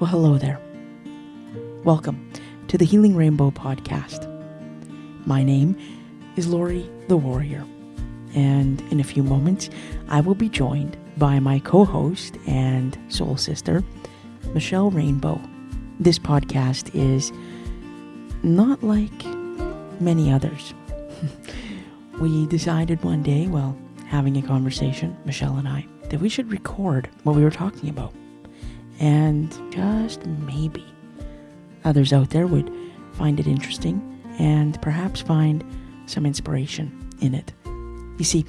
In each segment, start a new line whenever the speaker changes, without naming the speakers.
Well, hello there. Welcome to the Healing Rainbow podcast. My name is Lori the Warrior, and in a few moments, I will be joined by my co host and soul sister, Michelle Rainbow. This podcast is not like many others. we decided one day, while having a conversation, Michelle and I, that we should record what we were talking about. And just maybe others out there would find it interesting and perhaps find some inspiration in it. You see,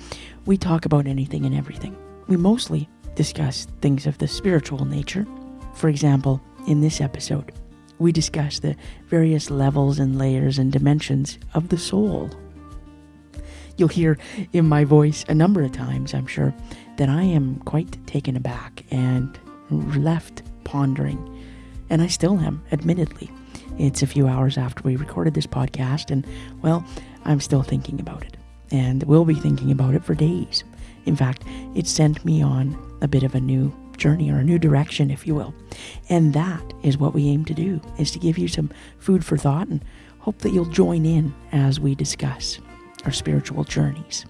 we talk about anything and everything. We mostly discuss things of the spiritual nature. For example, in this episode, we discuss the various levels and layers and dimensions of the soul. You'll hear in my voice a number of times, I'm sure, that I am quite taken aback and left pondering. And I still am, admittedly. It's a few hours after we recorded this podcast, and well, I'm still thinking about it. And will be thinking about it for days. In fact, it sent me on a bit of a new journey or a new direction, if you will. And that is what we aim to do, is to give you some food for thought and hope that you'll join in as we discuss our spiritual journeys.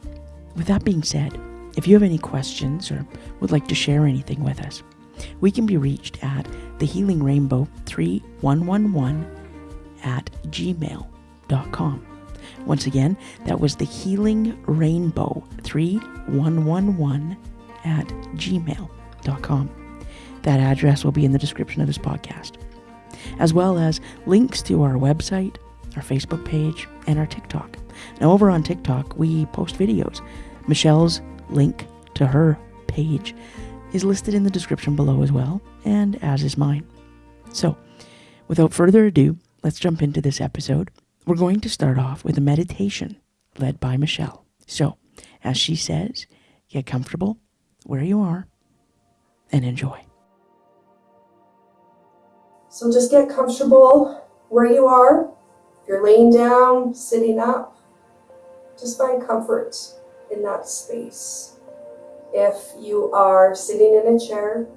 With that being said, if you have any questions or would like to share anything with us, we can be reached at the Healing Rainbow 3111 at gmail.com. Once again, that was the Healing Rainbow 3111 at gmail.com. That address will be in the description of this podcast, as well as links to our website, our Facebook page, and our TikTok. Now, over on TikTok, we post videos. Michelle's link to her page is listed in the description below as well, and as is mine. So, without further ado, let's jump into this episode. We're going to start off with a meditation led by Michelle. So, as she says, get comfortable where you are and enjoy.
So, just get comfortable where you are. If you're laying down, sitting up, just find comfort in that space. If you are sitting in a chair,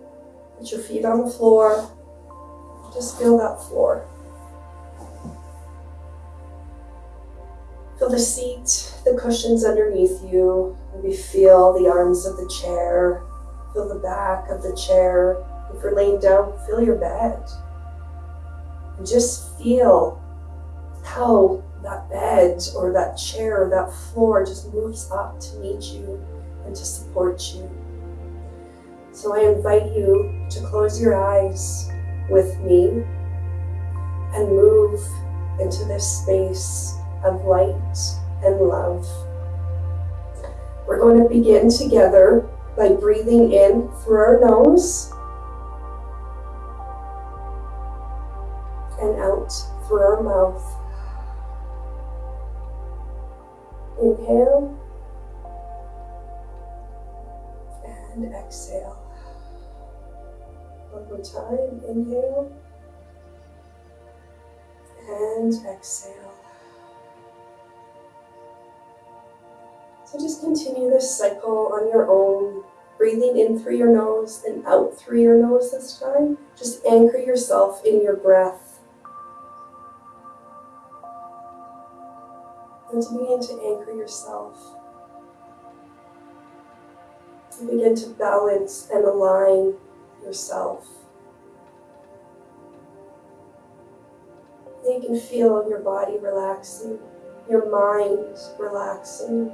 put your feet on the floor, just feel that floor. Feel the seat, the cushions underneath you. Maybe feel the arms of the chair, feel the back of the chair. If you're laying down, feel your bed. And just feel how that bed or that chair or that floor just moves up to meet you and to support you. So I invite you to close your eyes with me and move into this space of light and love. We're going to begin together by breathing in through our nose and out through our mouth. Inhale and exhale. One more time, inhale and exhale. So just continue this cycle on your own, breathing in through your nose and out through your nose this time. Just anchor yourself in your breath. And to begin to anchor yourself begin to balance and align yourself. You can feel your body relaxing, your mind relaxing.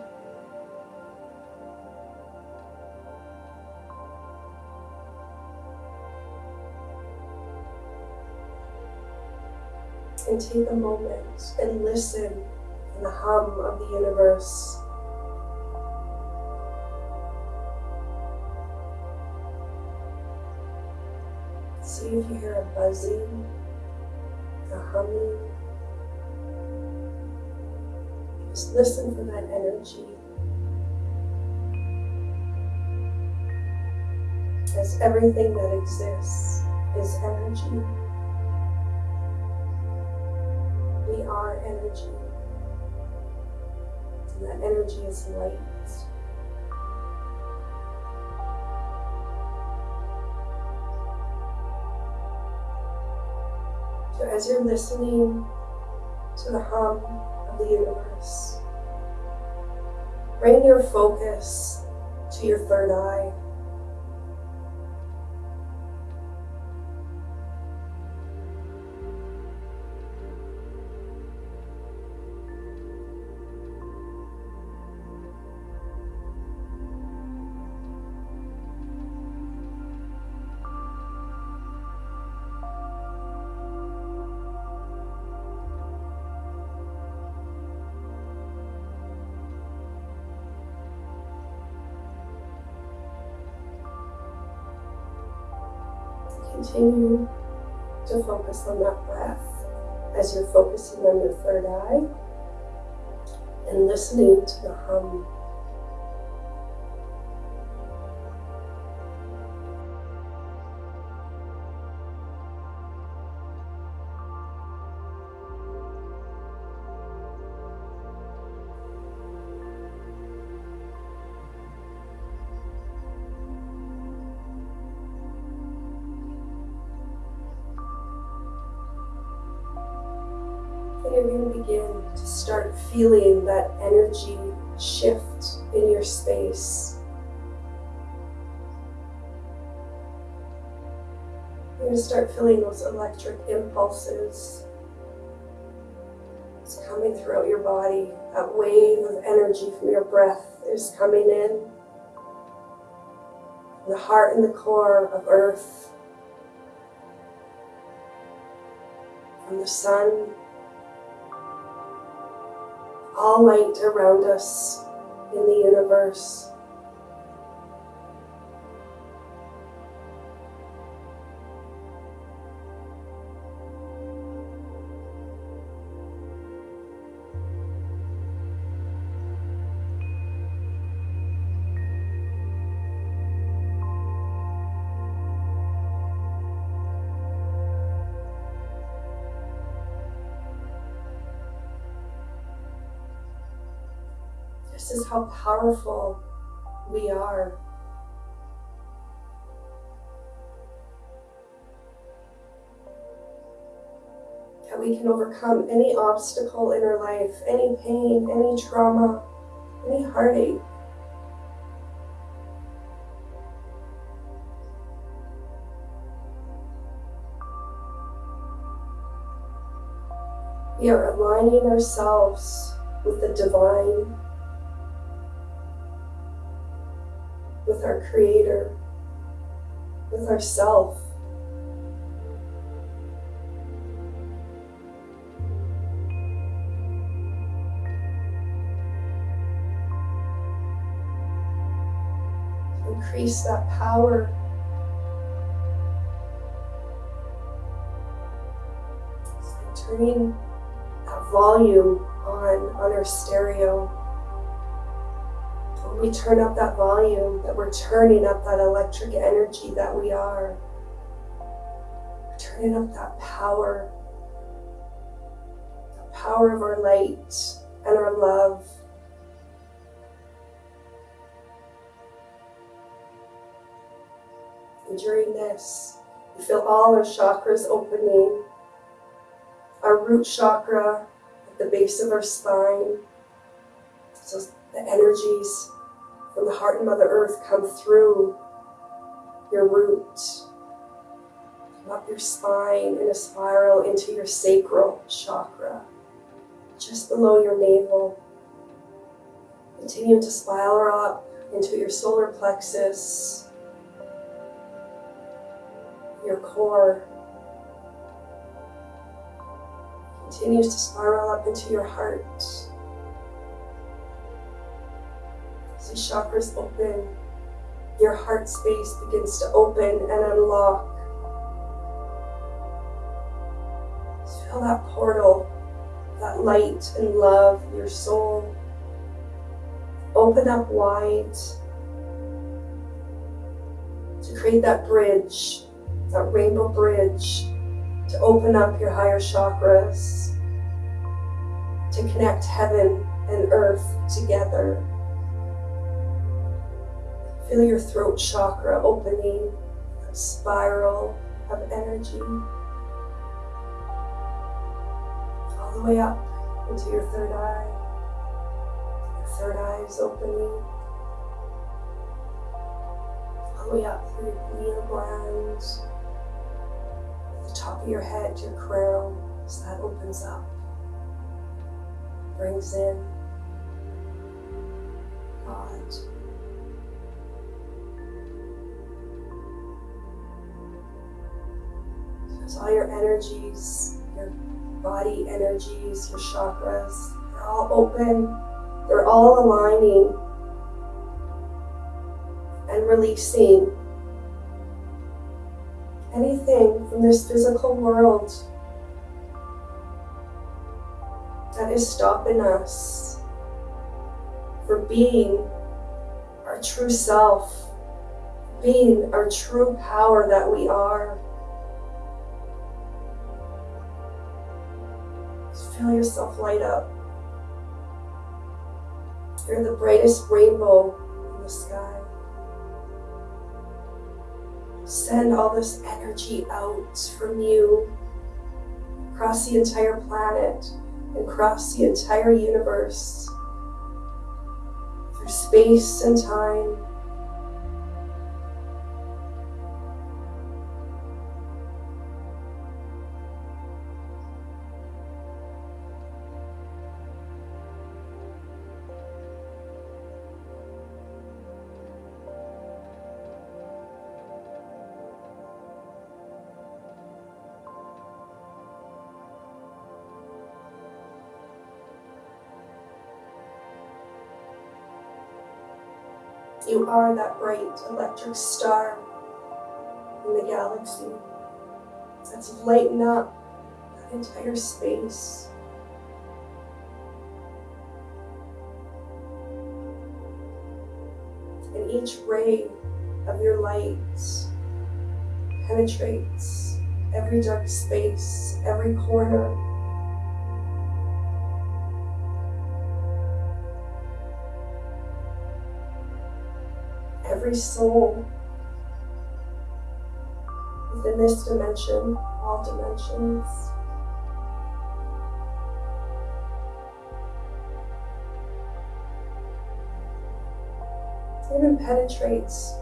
And take a moment and listen to the hum of the universe. See if you hear a buzzing, a humming. Just listen for that energy. As everything that exists is energy. We are energy. And that energy is light. As you're listening to the hum of the universe, bring your focus to your third eye. Continue to focus on that breath as you're focusing on your third eye and listening to the hum feeling that energy shift in your space. You're going to start feeling those electric impulses. It's coming throughout your body. That wave of energy from your breath is coming in. The heart and the core of earth. From the sun all light around us in the universe. How powerful we are. That we can overcome any obstacle in our life, any pain, any trauma, any heartache. We are aligning ourselves with the divine with our Creator, with ourself. Increase that power. turning that volume on on our stereo we turn up that volume, that we're turning up that electric energy that we are. We're turning up that power, the power of our light and our love. And during this, we feel all our chakras opening. Our root chakra at the base of our spine. So the energies from the heart and Mother Earth come through your root, come up your spine in a spiral into your sacral chakra, just below your navel. Continue to spiral up into your solar plexus, your core. Continues to spiral up into your heart. The chakras open, your heart space begins to open and unlock. Just feel that portal, that light and love, your soul. Open up wide to create that bridge, that rainbow bridge, to open up your higher chakras, to connect heaven and earth together. Feel your throat chakra opening, a spiral of energy. all the way up into your third eye. Your third eye is opening. All the way up through your pineal gland. The top of your head, your crown, so that opens up. Brings in God. So all your energies, your body energies, your chakras, they're all open, they're all aligning and releasing anything from this physical world that is stopping us from being our true self, being our true power that we are. Feel yourself light up. You're the brightest rainbow in the sky. Send all this energy out from you across the entire planet and across the entire universe through space and time. You are that bright electric star in the galaxy that's lighting up that entire space. And each ray of your light penetrates every dark space, every corner, every soul within this dimension, all dimensions. Even penetrates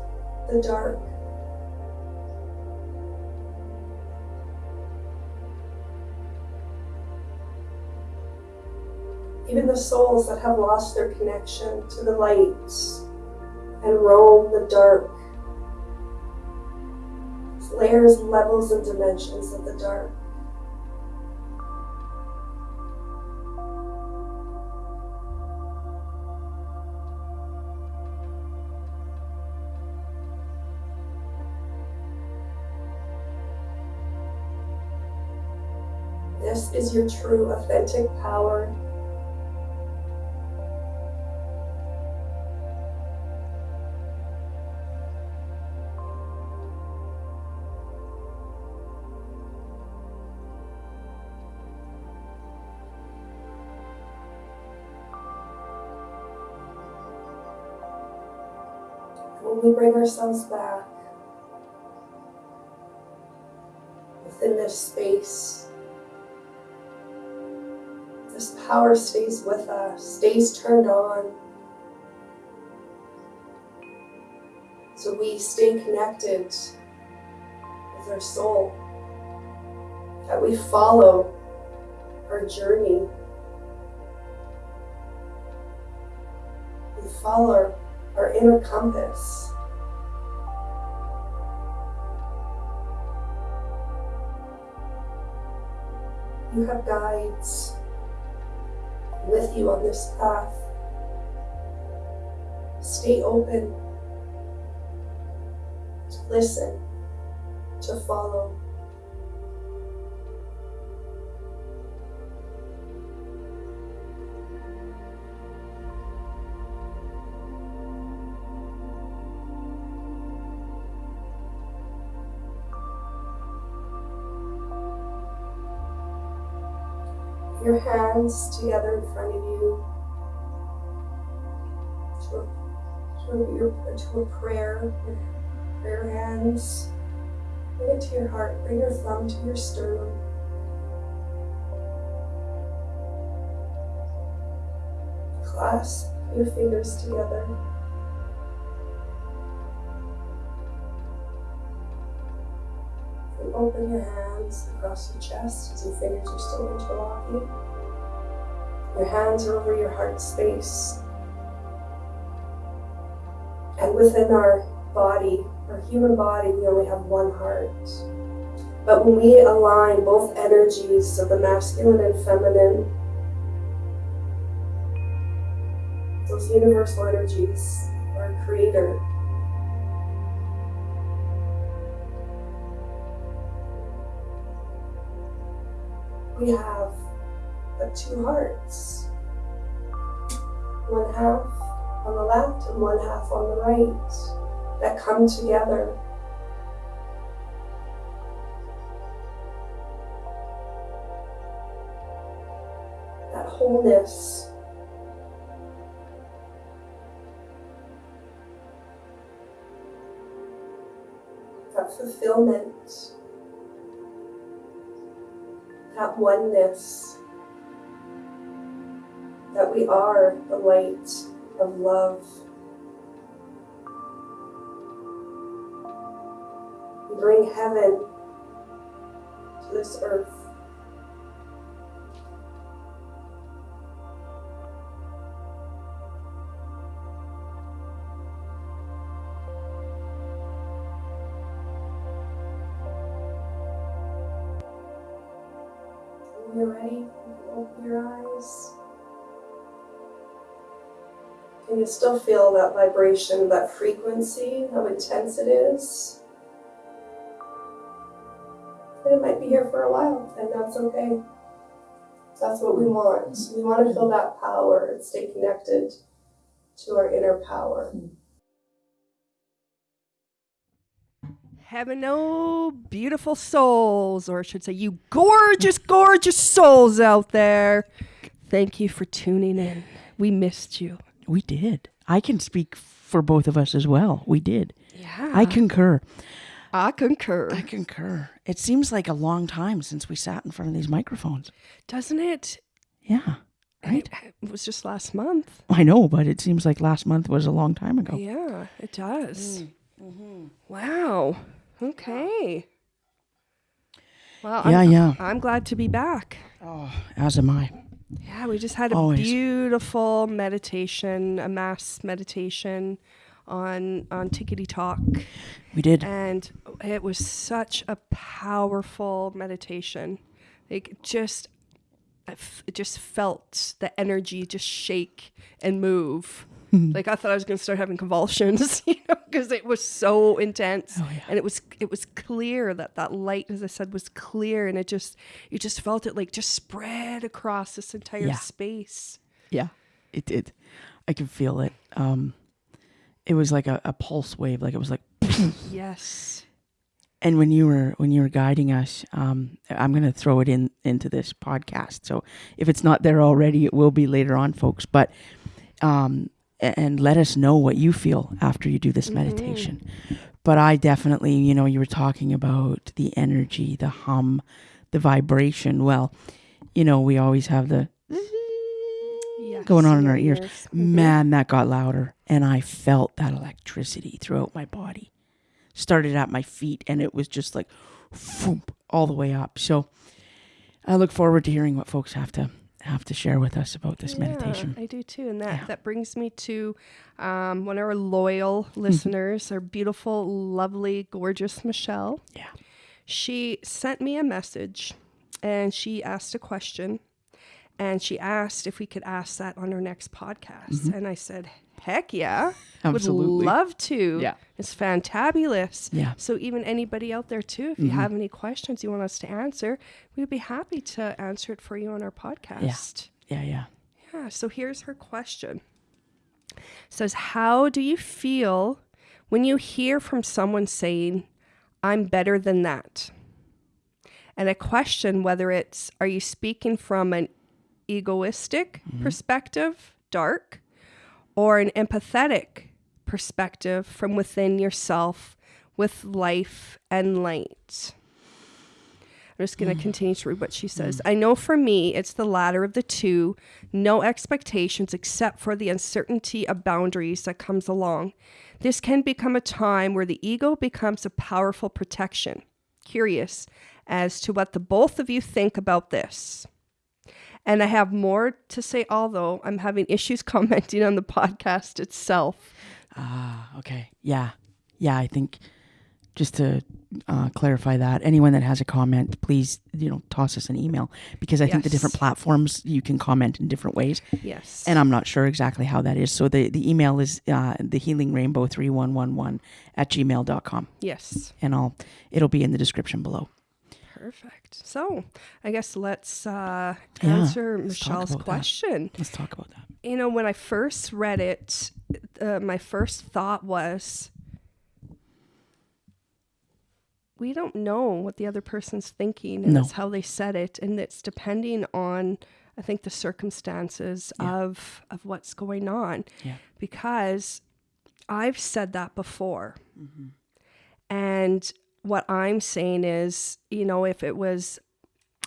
the dark. Even the souls that have lost their connection to the light and roam the dark. Layers, levels, and dimensions of the dark. This is your true, authentic power we bring ourselves back within this space, this power stays with us, stays turned on. So we stay connected with our soul, that we follow our journey. We follow our inner compass. You have guides with you on this path. Stay open to listen, to follow. Hands together in front of you to a, to a, your, to a prayer, your prayer hands. Bring it to your heart. Bring your thumb to your sternum.
clasp your fingers together. Open your hands across your chest as your fingers are still interlocking. Your hands are over your heart space. And within our body, our human body, we only have one heart. But when we align both energies of the masculine and feminine, those universal energies, our creator, we have the two hearts. One half on the left and one half on the right that come together. That wholeness. That fulfillment. That oneness that we are the light of love. We bring heaven to this earth. When you're ready, you open your eyes. You still feel that vibration, that frequency, how intense it is? And it might be here for a while, and that's okay. That's what we want. We want to feel that power and stay connected to our inner power.
Heaven, oh, beautiful souls, or I should say, you gorgeous, gorgeous souls out there. Thank you for tuning in. We missed you.
We did. I can speak for both of us as well. We did.
Yeah.
I concur.
I concur.
I concur. It seems like a long time since we sat in front of these microphones.
Doesn't it?
Yeah. Right?
It was just last month.
I know, but it seems like last month was a long time ago.
Yeah, it does. Mm-hmm. Wow. Okay. Well,
Yeah,
I'm,
yeah.
I'm glad to be back.
Oh, as am I.
Yeah, we just had a
Always.
beautiful meditation, a mass meditation on on Tickety Talk.
We did.
and it was such a powerful meditation like just it just felt the energy just shake and move like i thought i was going to start having convulsions you know because it was so intense
Oh, yeah.
and it was it was clear that that light as i said was clear and it just you just felt it like just spread across this entire
Yeah.
space
Yeah, it did. I could feel it. Um, it was like a, a pulse wave. Like it was like,
yes
and when you were when you were guiding us, um, I'm gonna throw it in into this podcast. So if it's not there already, it will be later on, folks. But um, and let us know what you feel after you do this meditation. But I definitely, you know, you were talking about the energy, the hum, the vibration. Well, you know, we always have the
yes
going on in our ears.
Mhm.
Man, that got louder. And I felt that electricity throughout my body. Started at my feet and it was just like all the way up. So I look forward to hearing what folks have to have to share with us about this meditation.
I do too, and that
Yeah.
that brings me to um, one of our loyal listeners, our beautiful, lovely, gorgeous Michelle.
Yeah.
She sent me a message, and she asked a question, and she asked if we could ask that on our next podcast, and I said, "Heck yeah,
Mm-hmm. Absolutely.
would love to.
Yeah.
it's fantabulous.
Yeah.
So even anybody out there too, if you have any questions you want us to answer, we'd be happy to answer it for you on our podcast.
Yeah, yeah.
Yeah, so here's her question. It says, How do you feel when you hear from someone saying, I'm better than that? And I question whether it's, are you speaking from an egoistic perspective, dark, or an empathetic perspective from within yourself with life and light? I'm just going to mm. continue to read what she says. Mm. I know for me, it's the latter of the two no expectations except for the uncertainty of boundaries that comes along. This can become a time where the ego becomes a powerful protection. Curious as to what the both of you think about this. And I have more to say, although I'm having issues commenting on the podcast itself.
Ah, okay. Yeah. Yeah, I think just to uh, clarify that, anyone that has a comment, please, you know, toss us an email because I think the different platforms you can comment in different ways.
Yes.
And I'm not sure exactly how that is. So the, the email is uh, the healing rainbow 3111 at gmail.com.
yes.
And I'll, it'll be in the description below.
Perfect. So I guess let's uh,
Yeah,
answer
let's
Michelle's
about that.
question.
Let's talk about that.
You know, when I first read it, uh, my first thought was, we don't know what the other person's thinking, and
No.
that's how they said it, and it's depending on, I think, the circumstances
Yeah.
of of what's going on.
Yeah.
Because I've said that before,
Mm-hmm.
and what I'm saying is, you know, if it was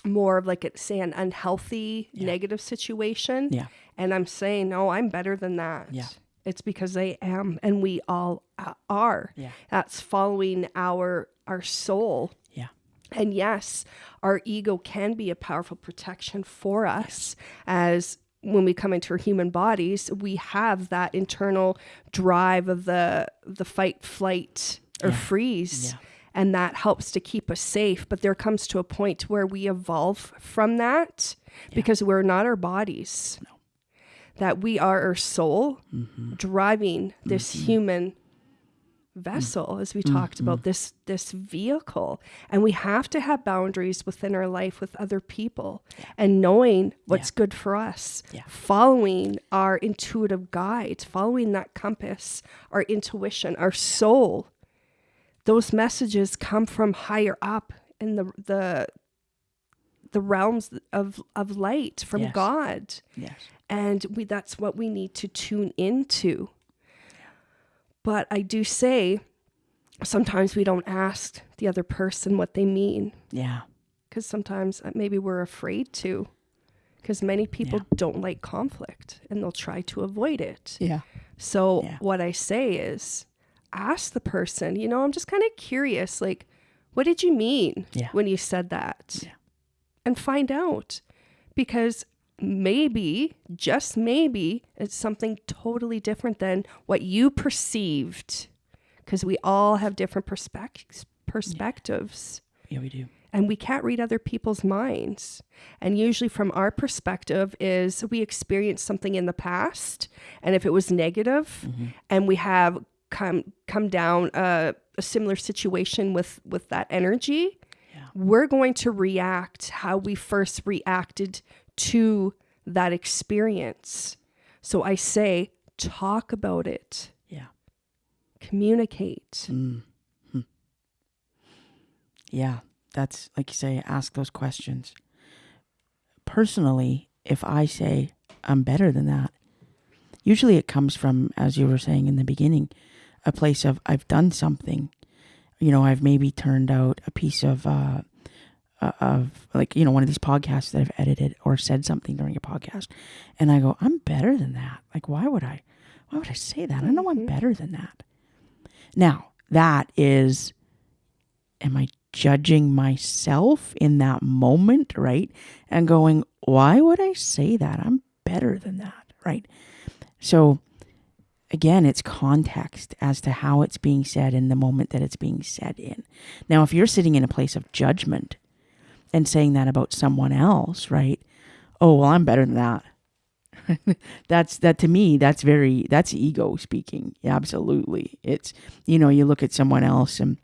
more of like, it, say, an unhealthy,
Yeah.
negative situation,
Yeah.
and I'm saying, no, I'm better than that.
Yeah.
It's because I am, and we all are.
Yeah.
That's following our our soul.
Yeah.
And yes, our ego can be a powerful protection for us as when we come into our human bodies, we have that internal drive of the the fight, flight, or
Yeah.
freeze.
Yeah.
And that helps to keep us safe. But there comes to a point where we evolve from that because we're not our bodies. That we are our soul
Mm-hmm.
driving this mm-hmm. human vessel mm. as we talked about mm-hmm. this this vehicle and we have to have boundaries within our life with other people and knowing what's good for us
Yeah.
following our intuitive guide following that compass our intuition our soul those messages come from higher up in the the the realms of of light from
Yes.
God
Yes.
and we that's what we need to tune into but i do say sometimes we don't ask the other person what they mean
Yeah.
because sometimes uh, maybe we're afraid to because many people
Yeah.
don't like conflict and they'll try to avoid it
Yeah.
so
Yeah.
what i say is ask the person you know i'm just kind of curious like what did you mean
Yeah.
when you said that
Yeah.
and find out because maybe just maybe it's something totally different than what you perceived because we all have different perspec- perspectives
Yeah, we do.
and we can't read other people's minds and usually from our perspective is we experienced something in the past and if it was negative mm-hmm. and we have come come down a, a similar situation with with that energy
Yeah.
we're going to react how we first reacted to that experience so i say talk about it
Yeah.
communicate
Mm. Yeah, that's like you say, ask those questions. Personally, if I say I'm better than that, usually it comes from, as you were saying in the beginning, a place of I've done something. You know, I've maybe turned out a piece of, uh, uh, of like, you know, one of these podcasts that I've edited or said something during a podcast. And I go, I'm better than that. Like, why would I, why would I say that? I know I'm better than that. Now, that is, am I judging myself in that moment, right? And going, why would I say that? I'm better than that, right? So, again, it's context as to how it's being said in the moment that it's being said in. Now, if you're sitting in a place of judgment and saying that about someone else, right? Oh, well, I'm better than that. that's that to me that's very that's ego speaking absolutely it's you know you look at someone else and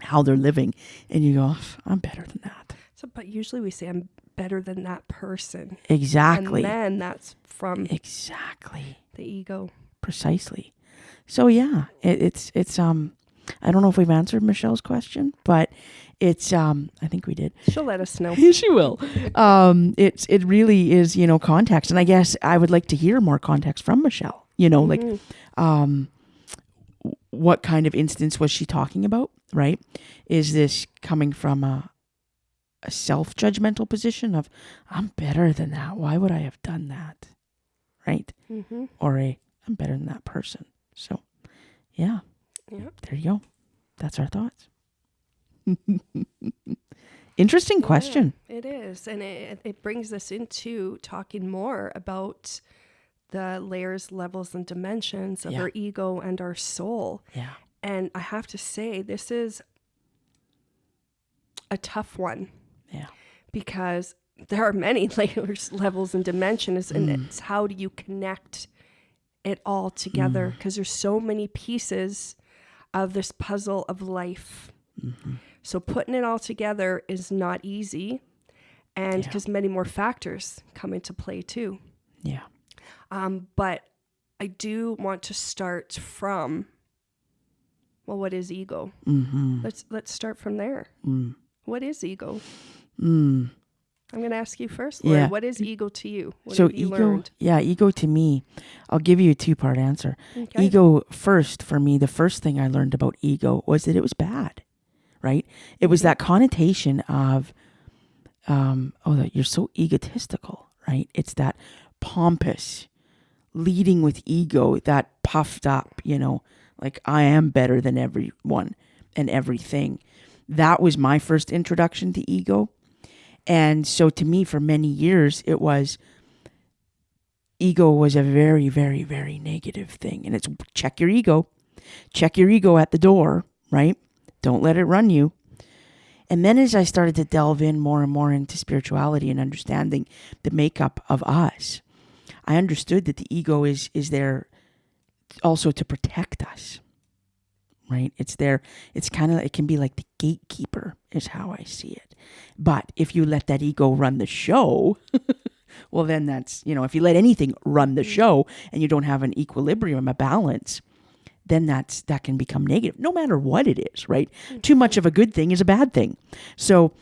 how they're living and you go i'm better than that
so but usually we say i'm better than that person
exactly
And then that's from
exactly
the ego.
Precisely so yeah it, it's it's um i don't know if we've answered michelle's question but it's um i think we did
She'll let us know.
she will um it's it really is you know context and i guess i would like to hear more context from michelle you know like
Mhm.
um what kind of instance was she talking about right is this coming from a a self judgmental position of, I'm better than that. Why would I have done that? Right?
Mm-hmm.
Or a, I'm better than that person. So, yeah,
Yep.
there you go. That's our thoughts. Interesting question.
Yeah, it is. And it, it brings us into talking more about the layers, levels, and dimensions of
Yeah.
our ego and our soul.
Yeah.
And I have to say, this is a tough one
Yeah.
because there are many layers, levels, and dimensions. And
Mm.
it's how do you connect it all together?
Mm.
Because there's so many pieces of this puzzle of life.
Mm-hmm.
So putting it all together is not easy. And
Yeah.
because many more factors come into play too.
Yeah.
Um, but I do want to start from well, what is ego?
Mm-hmm.
Let's let's start from there.
Mm.
What is ego?
Mm.
I'm going to ask you first, Lori.
Yeah.
What is ego to you? What
so
have you
ego,
learned?
yeah, ego to me, I'll give you a two part answer.
Okay.
Ego first for me, the first thing I learned about ego was that it was bad, right? It was that connotation of, um, oh, you're so egotistical, right? It's that pompous, leading with ego, that puffed up, you know, like I am better than everyone and everything. That was my first introduction to ego. And so to me, for many years, it was ego was a very, very, very negative thing. And it's check your ego, check your ego at the door, right? Don't let it run you. And then as I started to delve in more and more into spirituality and understanding the makeup of us, I understood that the ego is is there also to protect us. Right? It's there it's kind of it can be like the gatekeeper is how I see it. But if you let that ego run the show, well then that's, you know, if you let anything run the mm. show and you don't have an equilibrium, a balance, then that's that can become negative no matter what it is, right? Mm. Too much of a good thing is a bad thing. So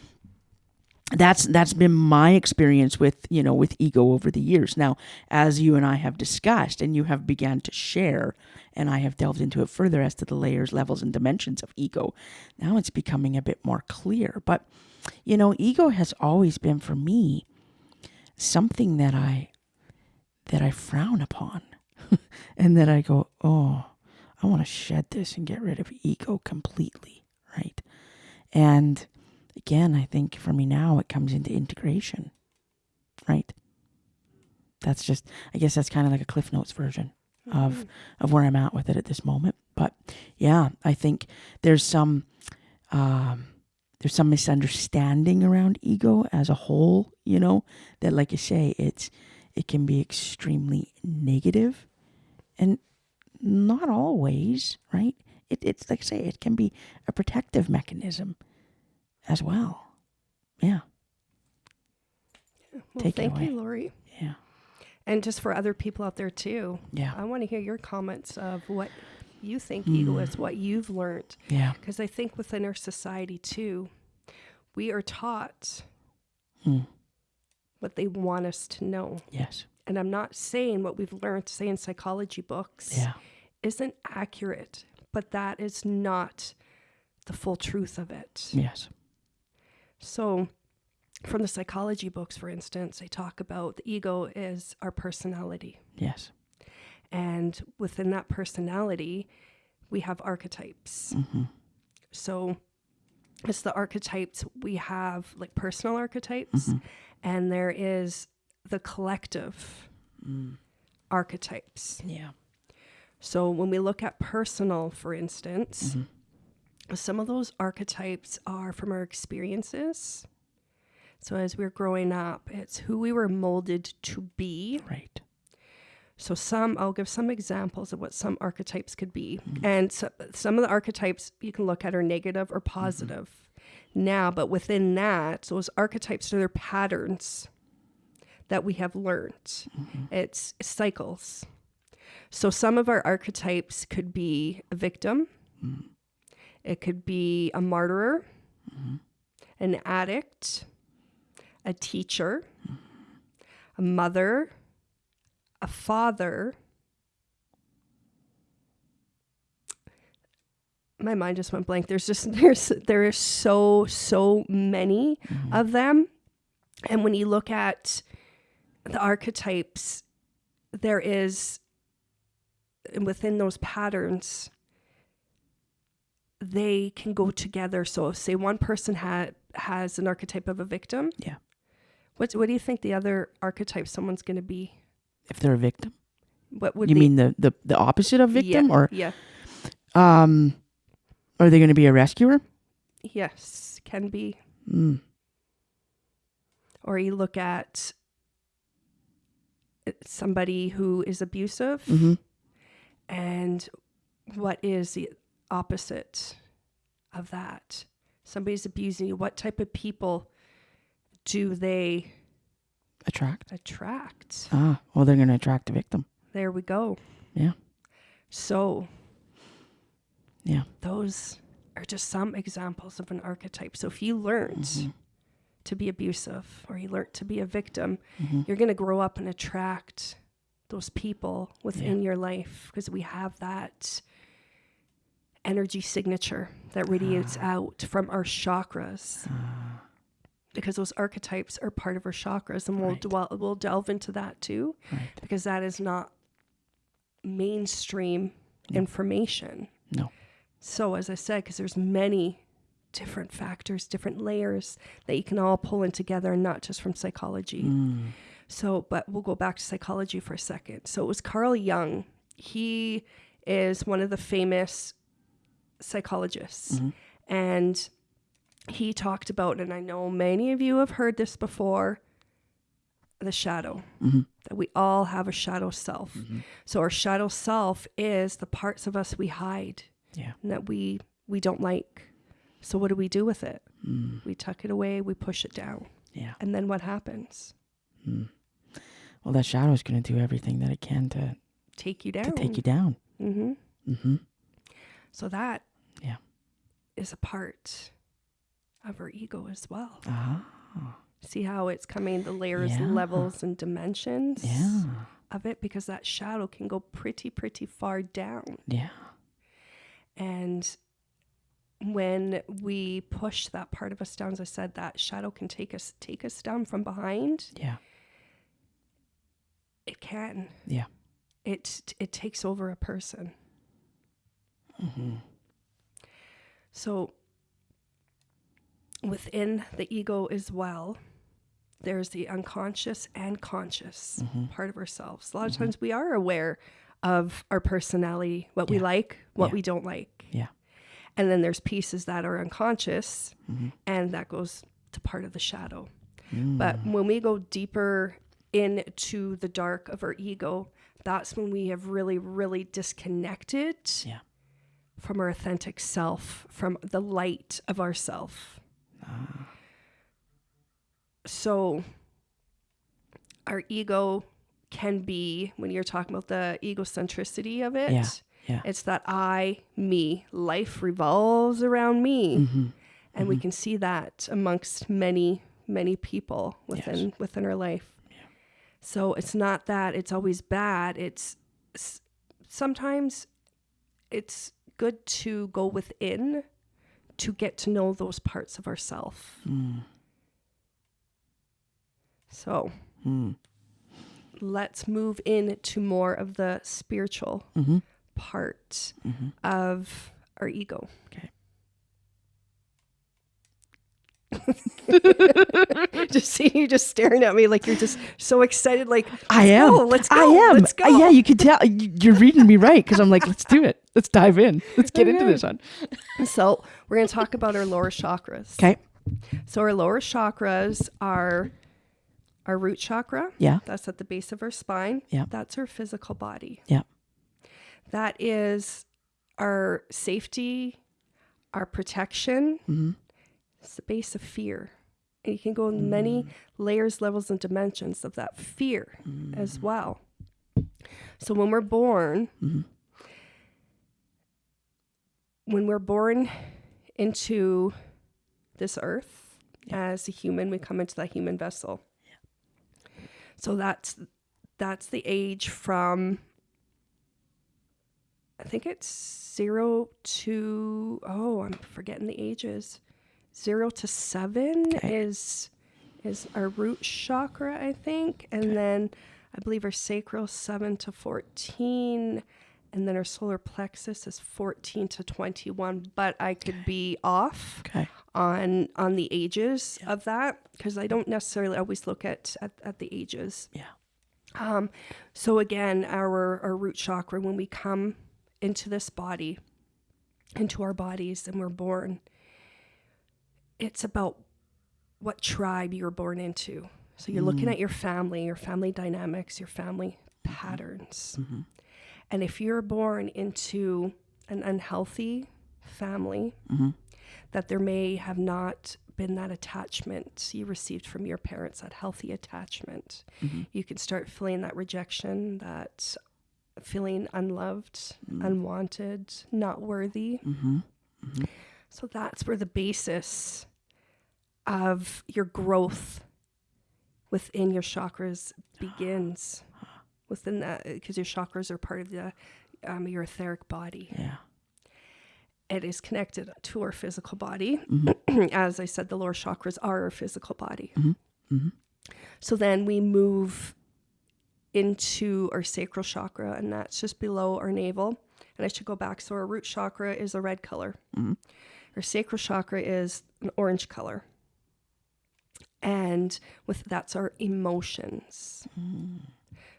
that's that's been my experience with you know with ego over the years. Now as you and i have discussed and you have began to share and i have delved into it further as to the layers levels and dimensions of ego now it's becoming a bit more clear. But you know ego has always been for me something that i that i frown upon and that i go oh i want to shed this and get rid of ego completely right? And again, I think for me now, it comes into integration, right? That's just, I guess that's kind of like a Cliff Notes version of of where I'm at with it at this moment. But yeah, I think there's some um, there's some misunderstanding around ego as a whole. You know that, like you say, it's it can be extremely negative, and not always, right? It, it's like I say, it can be a protective mechanism as well. Yeah,
Well,
Take
thank
away.
you, Lori.
yeah,
And just for other people out there too,
yeah,
I want to hear your comments of what you think ego
Mm.
is, what you've learned.
yeah.
Because I think within our society too, we are taught
Mm.
what they want us to know.
Yes,
And I'm not saying what we've learned, say in psychology books,
yeah,
isn't accurate, but that is not the full truth of it.
yes,
So, from the psychology books, for instance, they talk about the ego is our personality.
yes.
And within that personality, we have archetypes.
hmm
So, it's the archetypes we have, like personal archetypes,
Mhm.
and there is the collective
Mm.
archetypes.
Yeah,
So, when we look at personal, for instance,
Mhm.
Some of those archetypes are from our experiences. So, as we're growing up, it's who we were molded to be.
right.
So, some, I'll give some examples of what some archetypes could be. Mm-hmm. And so, some of the archetypes you can look at are negative or mm-hmm. positive now, but within that, those archetypes are their patterns that we have learned. Mm-hmm. It's cycles. So, some of our archetypes could be a victim, it could be a martyr, an addict, a teacher, a mother, a father, my mind just went blank. There's just there's there are so so many
Mhm.
of them, and when you look at the archetypes, there is within those patterns they can go together. So, say one person had has an archetype of a victim.
Yeah.
What what do you think the other archetype someone's going to be?
If they're a victim,
What would
you
they-
mean the, the the opposite of victim,
yeah,
or
yeah,
um, are they going to be a rescuer?
yes, can be.
Mm.
Or you look at uh, somebody who is abusive,
hmm
and what is the opposite of that? Somebody's abusing you. What type of people do they
Attract.
attract?
Ah, well, they're going to attract a victim.
There we go.
Yeah.
So,
Yeah.
those are just some examples of an archetype. So, if you learned
Mhm.
to be abusive or you learned to be a victim,
Mhm.
you're going to grow up and attract those people within your life because we have that energy signature that radiates out from our chakras
Ah,
because those archetypes are part of our chakras and we'll
Right.
dwell, we'll delve into that too
right.
because that is not mainstream
No.
information.
No.
So as I said, because there's many different factors, different layers that you can all pull in together, and not just from psychology.
Mm.
So, but we'll go back to psychology for a second. So it was Carl Jung. He is one of the famous psychologists,
Mhm.
and he talked about, and I know many of you have heard this before, the shadow.
Mhm.
That we all have a shadow self.
Mhm.
So our shadow self is the parts of us we hide
Yeah.
and that we we don't like. So what do we do with it?
Mm.
We tuck it away, we push it down.
Yeah.
And then what happens?
Mm. Well, that shadow is going to do everything that it can to,
Take you down.
to take you down.
hmm
hmm
So that
Yeah.
is a part of our ego as well.
Ah.
See how it's coming, the layers,
Yeah.
levels, and dimensions
Yeah.
of it, because that shadow can go pretty, pretty far down.
Yeah.
And when we push that part of us down, as I said, that shadow can take us take us down from behind.
Yeah.
It can.
Yeah.
It it takes over a person.
hmm
So within the ego as well, there's the unconscious and conscious
hmm
part of ourselves. A lot of
Mhm.
times we are aware of our personality, what we like, what
Yeah.
we don't like.
Yeah.
And then there's pieces that are unconscious
hmm
and that goes to part of the shadow.
Mm.
But when we go deeper into the dark of our ego, that's when we have really, really disconnected
Yeah.
From our authentic self, from the light of ourself.
Ah.
So our ego can be, when you're talking about the egocentricity of it,
Yeah, yeah.
it's that I, me, life revolves around me.
hmm
and we
Mhm.
can see that amongst many many people within within our life so it's not that it's always bad it's s- sometimes it's good to go within to get to know those parts of ourself
Mm.
so
Mm.
let's move into more of the spiritual
hmm
part
hmm
of our ego
Okay.
just see you just staring at me like you're just so excited like
I am.
go, let's go
I
go,
am.
let's
Uh, yeah, you can tell. You're reading me right because I'm like, let's do it. Let's dive in. Let's get into this one.
So we're going to talk about our lower chakras.
Okay.
So our lower chakras are our root chakra.
Yeah.
That's at the base of our spine.
Yeah.
That's our physical body.
Yeah.
That is our safety, our protection.
hmm
Base of fear. And you can go in many
Mm.
layers, levels, and dimensions of that fear
Mm.
as well. So when we're born,
Mhm.
when we're born into this earth as a human, we come into that human vessel. So that's that's the age from I think it's zero to oh, I'm forgetting the ages. Zero to seven
Okay.
is is our root chakra, I think, and then I believe our sacral seven to fourteen, and then our solar plexus is fourteen to twenty one. But I could be off
Okay.
on on the ages of that because I don't necessarily always look at at, at the ages.
Yeah.
Um, so again, our our root chakra when we come into this body, into our bodies, and we're born, it's about what tribe you're born into. So you're mm. looking at your family, your family dynamics, your family patterns. Mm-hmm. And if you're born into an unhealthy family, mm-hmm. that there may have not been that attachment you received from your parents, that healthy attachment, mm-hmm. you can start feeling that rejection, that feeling unloved, mm. unwanted, not worthy. So that's where the basis of your growth within your chakras begins. Within that, because your chakras are part of the um, your etheric body
Yeah.
it is connected to our physical body. Mm-hmm. As I said, the lower chakras are our physical body. Mm-hmm. Mm-hmm. So then we move into our sacral chakra, and that's just below our navel. And I should go back. So our root chakra is a red color. Our sacral chakra is an orange color. And with that's our emotions.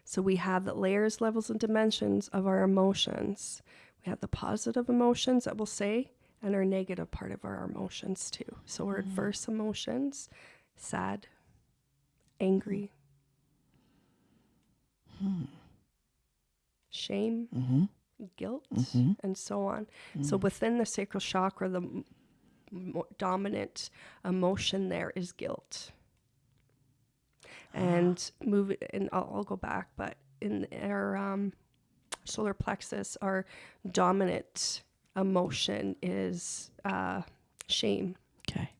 So we have the layers, levels, and dimensions of our emotions. We have the positive emotions that we'll say, and our negative part of our emotions too. So our mm-hmm. adverse emotions, sad, angry, hmm. shame, mm-hmm. Guilt, and so on. So within the sacral chakra, the m- mo- dominant emotion there is guilt. And move it, and I'll, I'll go back, but in our um, solar plexus, our dominant emotion is uh, shame.
Okay.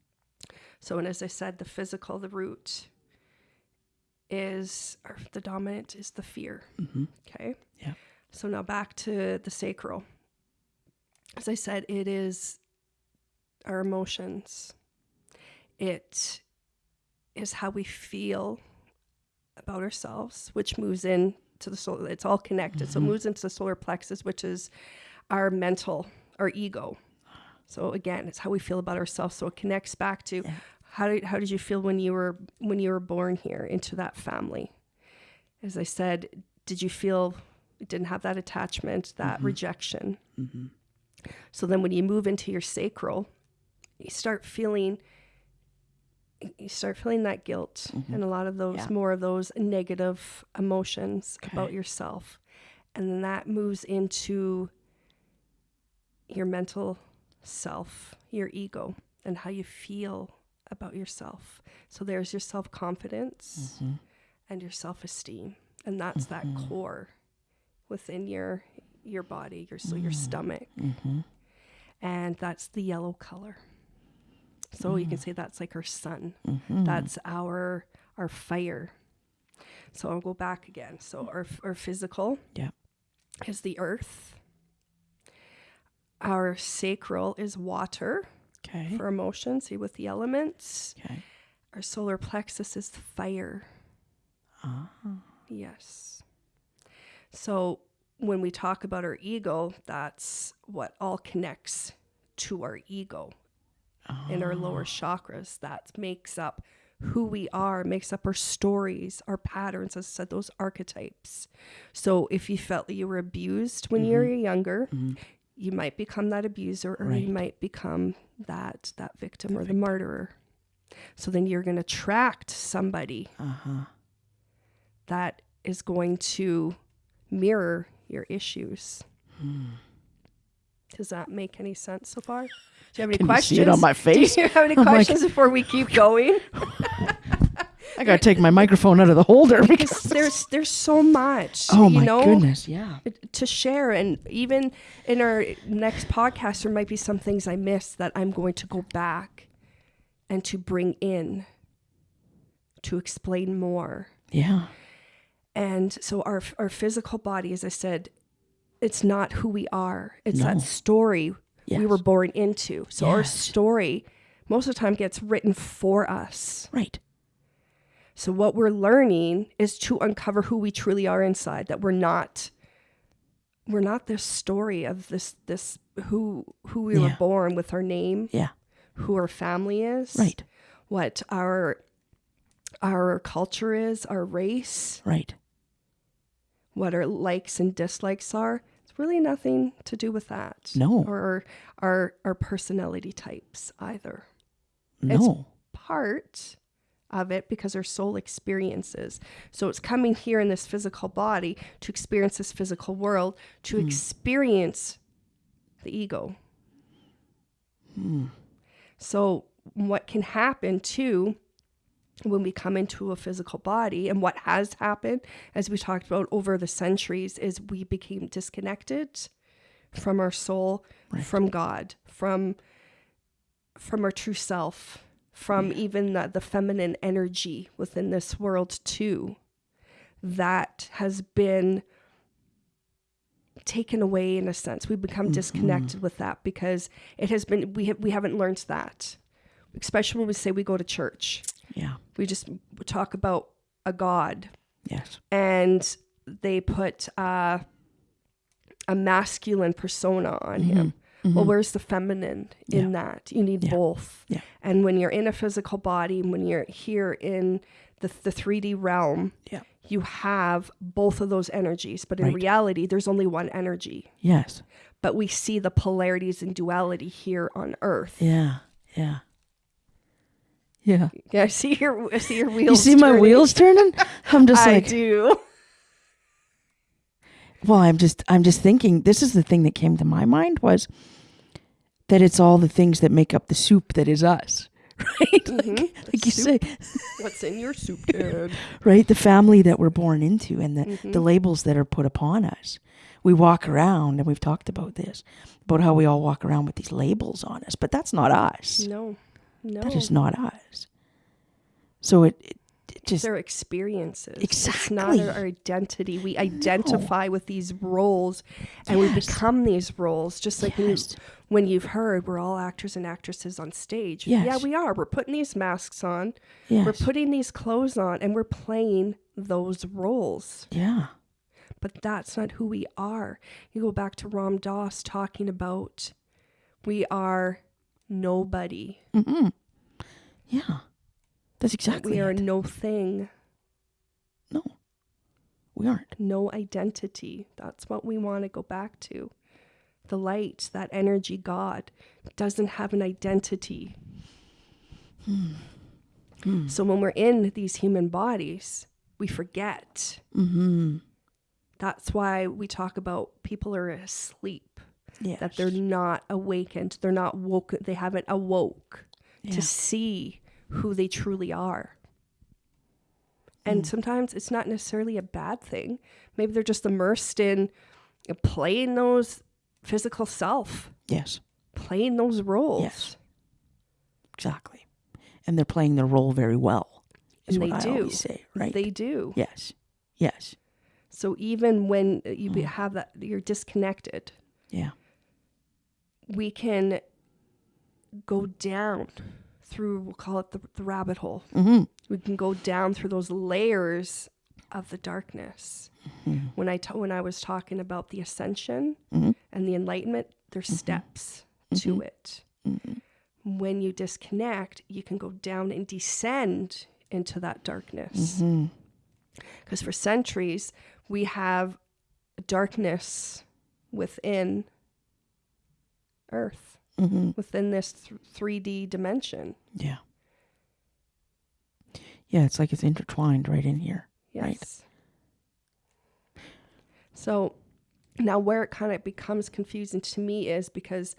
So, and as I said, the physical, the root is, or the dominant is the fear. Okay.
Yeah.
So now back to the sacral. As I said, it is our emotions. It is how we feel about ourselves, which moves in to the soul. It's all connected. So it mm-hmm. moves into the solar plexus, which is our mental, our ego. So again, it's how we feel about ourselves. So it connects back to how did how did you feel when you were when you were born here into that family? As I said, did you feel didn't have that attachment, that mm-hmm. rejection? Mm-hmm. So then when you move into your sacral, you start feeling you start feeling that guilt mm-hmm. and a lot of those
Yeah.
more of those negative emotions about yourself. And then that moves into your mental self, your ego, and how you feel about yourself. So there's your self confidence and your self esteem. And that's that core within your your body, your so your mm. stomach. Mm-hmm. And that's the yellow color. So you can mm. say that's like our sun. Mm-hmm. That's our our fire. So I'll go back again. So our our physical
Yeah.
is the earth. Our sacral is water
Okay.
for emotion, see with the elements.
Okay.
Our solar plexus is fire.
Ah.
Yes. So when we talk about our ego, that's what all connects to our ego in our lower ah. chakras. That makes up who we are, makes up our stories, our patterns, as I said, those archetypes. So if you felt that you were abused when you were mm-hmm. younger, mm-hmm. you might become that abuser or
Right.
you might become that that victim or the martyrer. So then you're going to attract somebody
Uh-huh.
that is going to mirror your issues. Hmm. Does that make any sense so far? Do you have any
Can you
questions?
see it on my face?
Do you have any questions before we keep going?
I gotta take my microphone out of the holder because
Because there's there's so much.
oh
you
my
know,
goodness, yeah.
Uh, to share, and even in our next podcast, there might be some things I missed that I'm going to go back and to bring in to explain more.
Yeah.
And so our our physical body, as I said, it's not who we are. It's
No.
that story we were born into. So our story most of the time gets written for us.
Right.
So what we're learning is to uncover who we truly are inside. That we're not we're not this story of this this who who we were born with our name,
Yeah.
who our family is,
Right.
what our our culture is, our race,
Right.
What our likes and dislikes are. It's really nothing to do with that.
No.
Or our our personality types either.
No.
Part of it because our soul experiences. So it's coming here in this physical body to experience this physical world, to
Hmm.
experience the ego.
Hmm.
So, what can happen too when we come into a physical body, and what has happened, as we talked about over the centuries, is we became disconnected from our soul,
Right.
from God, from from our true self, from even the, the feminine energy within this world too. That has been taken away in a sense. We've become mm-hmm. disconnected with that because it has been we have we haven't learned that. Especially when we say we go to church.
Yeah.
We just talk about a God
Yes.
and they put uh, a masculine persona on him. Well, where's the feminine in that? You need
Mm-hmm. Yeah.
both.
Yeah.
And when you're in a physical body, when you're here in the, the 3D realm,
Yeah.
you have both of those energies. But in
Right.
reality, there's only one energy.
Yes.
But we see the polarities and duality here on Earth.
Yeah. Yeah. Yeah.
Yeah, I see your I see your wheels.
You see my
turning.
wheels turning? I'm just
I
like, I
do.
well, I'm just, I'm just thinking. This is the thing that came to my mind was that it's all the things that make up the soup that is us, right? Like, like you say,
What's in your soup can?
right? The family that we're born into and the,
Mm-hmm.
the labels that are put upon us. We walk around, and we've talked about this, about how we all walk around with these labels on us, but that's not us.
No, no.
That is not us. So it, it, it just
their experiences. Exactly. It's not our, our identity. We identify with these roles and we become these roles. Just like
Yes.
when you've heard, we're all actors and actresses on stage. Yeah, we are. We're putting these masks on,
yes.
we're putting these clothes on, and we're playing those roles.
yeah.
But that's not who we are. You go back to Ram Dass talking about we are nobody.
Mm-hmm. Yeah. That's exactly
we are
it.
no thing.
no. We aren't.
no identity. That's what we want to go back to. The light, that energy, God, doesn't have an identity. So when we're in these human bodies, we forget.
Mm-hmm.
That's why we talk about people are asleep,
Yes.
that they're not awakened, they're not woke, they haven't awoke
Yeah.
to see who they truly are. And sometimes it's not necessarily a bad thing. Maybe they're just immersed in playing those physical self,
Yes.
playing those roles.
Yes. Exactly. And they're playing their role very well. Is
And
what
they
I
do.
always say. Right.
They do.
yes. Yes.
So even when you
Mm.
have that, you're disconnected,
Yeah.
We can go down through, we'll call it the, the rabbit hole.
Mm-hmm.
We can go down through those layers of the darkness.
Mm-hmm.
When I when I was talking about the ascension
Mhm.
and the enlightenment, there's
Mm-hmm.
steps to it. When you disconnect, you can go down and descend into that darkness.
Mm-hmm.
Because for centuries, we have darkness within Earth,
Mm-hmm.
within this th- 3D dimension.
Yeah. Yeah, it's like it's intertwined right in here.
Yes.
Right.
So now where it kind of becomes confusing to me is because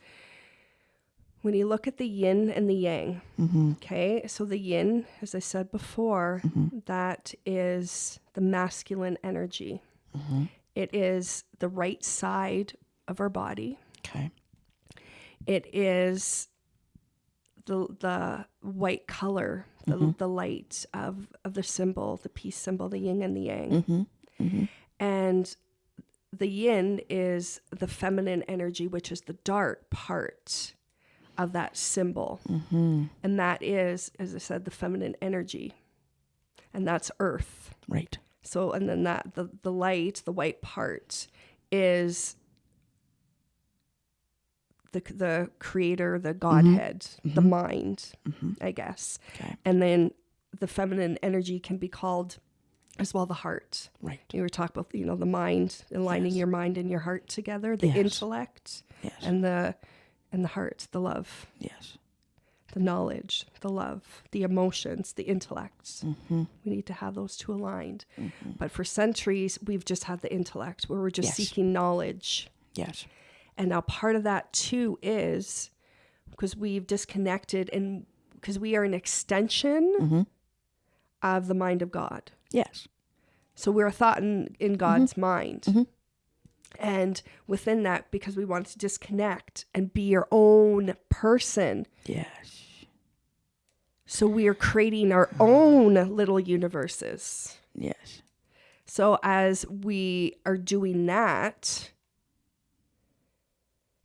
when you look at the yin and the yang,
Mm-hmm.
okay, so the yin, as I said before, that is the masculine energy.
Mm-hmm.
It is the right side of our body.
Okay.
It is the the white color, the, the light of of the symbol, the peace symbol, the yin and the yang.
Mm-hmm. Mm-hmm.
And the yin is the feminine energy, which is the dark part of that symbol.
Mm-hmm.
And that is, as I said, the feminine energy. And that's earth.
Right.
So, and then that, the, the light, the white part, is the, the creator, the Godhead, the
Mhm.
mind,
Mm-hmm.
I guess.
Okay.
And then the feminine energy can be called as well the heart.
Right.
You were talking about, you know, the mind, aligning
Yes.
your mind and your heart together, the
Yes.
intellect
Yes.
and the and the heart, the love,
yes.
the knowledge, the love, the emotions, the intellects.
Mm-hmm.
We need to have those two aligned.
Mm-hmm.
But for centuries, we've just had the intellect where we're just seeking knowledge.
Yes.
And now part of that too is because we've disconnected and because we are an extension
Mm-hmm.
of the mind of God.
Yes.
So we're a thought in, in God's mind.
Mhm.
And within that, because we want to disconnect and be your own person.
Yes.
So we are creating our own little universes.
Yes.
So as we are doing that,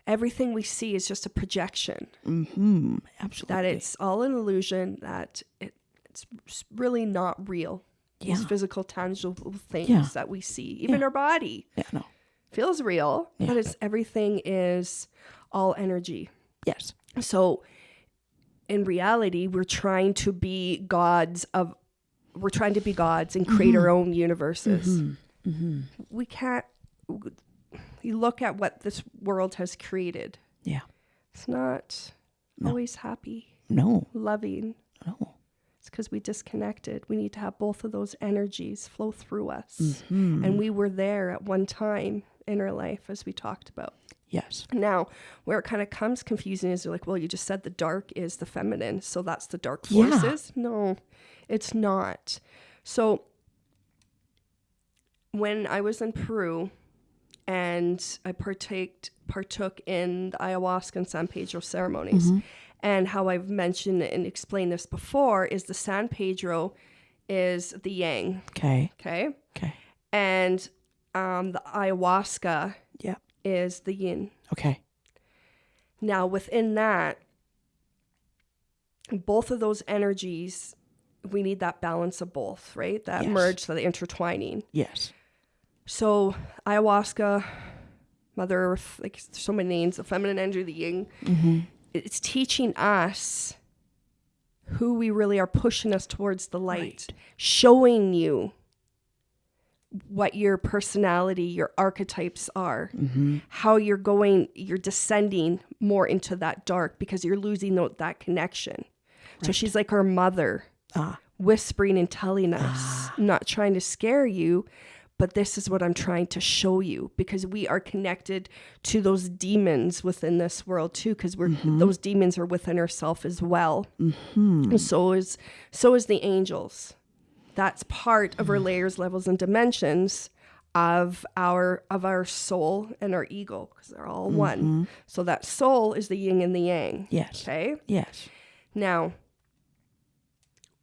everything we see is just a projection.
Mm-hmm. Absolutely.
That it's all an illusion, that it, it's really not real. These physical, tangible things
Yeah.
that we see, even
Yeah.
our body.
Yeah. No.
feels real,
Yeah.
but it's everything is all energy.
Yes.
So in reality, we're trying to be gods of we're trying to be gods and create our own universes.
Mm-hmm. Mm-hmm.
We can't you look at what this world has created.
Yeah.
It's not
No.
always happy,
No.
loving.
No.
It's because we disconnected. We need to have both of those energies flow through us.
Mm-hmm.
And we were there at one time in our life, as we talked about.
yes.
Now, where it kind of comes confusing is you're like, well, you just said the dark is the feminine, so that's the dark
Yeah.
forces. No, it's not. So when I was in Peru and I partake partook in the ayahuasca and San Pedro ceremonies,
Mhm.
and how I've mentioned and explained this before is the San Pedro is the yang,
Okay.
okay,
Okay.
and um, the ayahuasca
Yeah.
is the yin.
Okay.
Now, within that, both of those energies, we need that balance of both, right? That
Yes.
merge, that intertwining.
Yes.
So, ayahuasca, Mother Earth, like so many names, the feminine energy, the yin,
Mm-hmm.
it's teaching us who we really are, pushing us towards the light,
Right.
showing you what your personality, your archetypes are
Mm-hmm.
how you're going, you're descending more into that dark because you're losing that connection. So she's like our mother,
Ah.
whispering and telling us, not trying to scare you, but this is what I'm trying to show you because we are connected to those demons within this world too because we're mm-hmm. those demons are within ourselves as well.
Mm-hmm.
So is so is the angels. That's part of our mm. layers, levels, and dimensions of our of our soul and our ego because they're all one. Mm-hmm. So that soul is the yin and the yang.
Yes.
Okay.
Yes.
Now,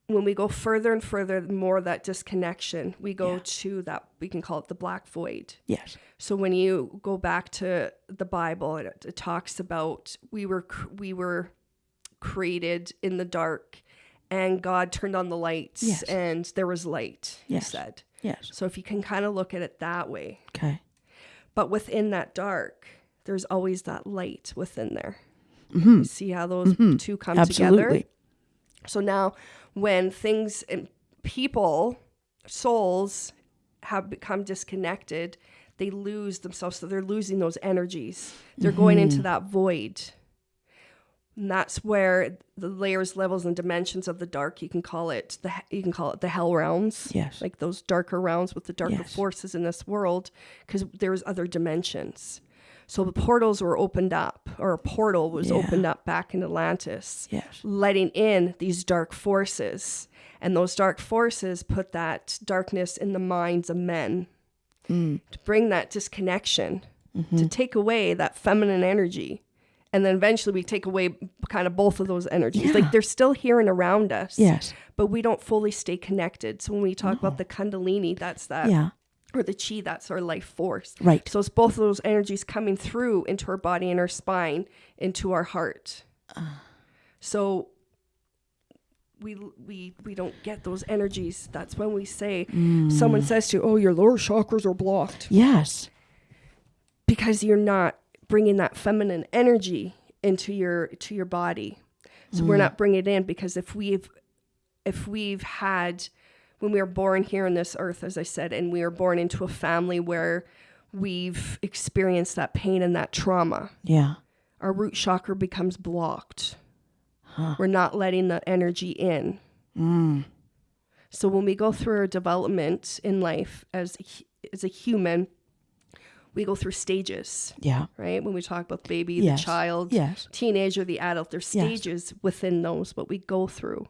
when we go further and further, more that disconnection, we go
Yeah.
to that we can call it the black void.
Yes.
So when you go back to the Bible, it, it talks about we were we were created in the dark, and God turned on the lights,
Yes.
and there was light. He said.
Yes.
So if you can kind of look at it that way,
Okay.
but within that dark, there's always that light within there.
Mm-hmm.
See how those
Mhm.
two come together.
Absolutely.
So now, when things and people, souls have become disconnected, they lose themselves. So they're losing those energies. They're going into
Mm-hmm.
that void. And that's where the layers, levels, and dimensions of the dark. You can call it the you can call it the hell realms,
Yes.
like those darker realms with the darker
Yes.
forces in this world, because there's other dimensions. So the portals were opened up, or a portal was
Yeah.
opened up back in Atlantis
yes.
letting in these dark forces. And those dark forces put that darkness in the minds of men
Mm.
to bring that disconnection,
Mm-hmm.
to take away that feminine energy. And then eventually we take away kind of both of those energies.
Yeah.
Like they're still here and around us,
Yes.
but we don't fully stay connected. So when we talk about the Kundalini, that's that
Yeah.
Or the chi, that's our life force.
Right.
So it's both of those energies coming through into our body and our spine, into our heart. Uh. So we we we don't get those energies. That's when we say mm. someone says to you, "Oh, your lower chakras are blocked,"
Yes.
because you're not bringing that feminine energy into your to your body. So we're mm. not bringing it in because if we've if we've had when we are born here on this earth, as I said, and we are born into a family where we've experienced that pain and that trauma,
Yeah.
our root chakra becomes blocked. We're not letting the energy in.
Mm.
So when we go through our development in life as a as a human, we go through stages,
Yeah.
right? When we talk about baby,
Yes.
the child,
Yes.
teenager, the adult, there's
Yes.
stages within those what we go through.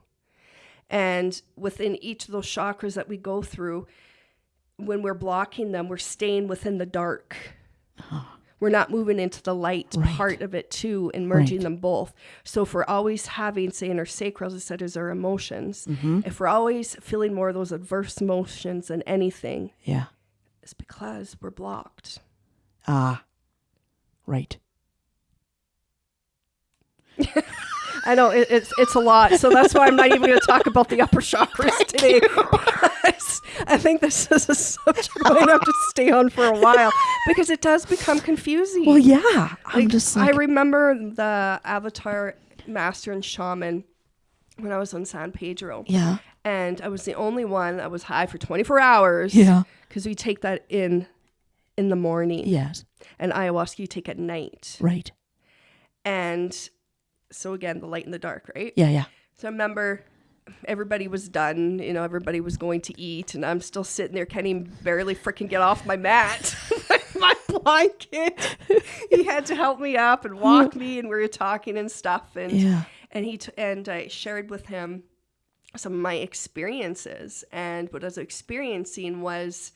And within each of those chakras that we go through, when we're blocking them, we're staying within the dark. We're not moving into the light
Right.
part of it too and merging
Right.
them both. So if we're always having, say, in our sacral, as I said, is our emotions,
Mm-hmm.
if we're always feeling more of those adverse emotions than anything,
Yeah.
it's because we're blocked.
Ah. Right.
I know it, it's it's a lot, so that's why I'm not even going to talk about the upper chakras today. I think this is a subject we might have to stay on for a while because it does become confusing.
Well, yeah. I'm just like,
I remember the Avatar Master and Shaman when I was on San Pedro,
yeah.
and I was the only one that was high for 24 hours.
Yeah.
because we take that in in the morning,
Yes.
and ayahuasca you take at night,
Right.
and so again the light and the dark, right?
Yeah. Yeah.
So I remember everybody was done, you know, everybody was going to eat, and I'm still sitting there, can't even barely freaking get off my mat. my blanket. he had to help me up and walk me, and we were talking and stuff. And
Yeah.
and he t- and I shared with him some of my experiences, and what I was experiencing was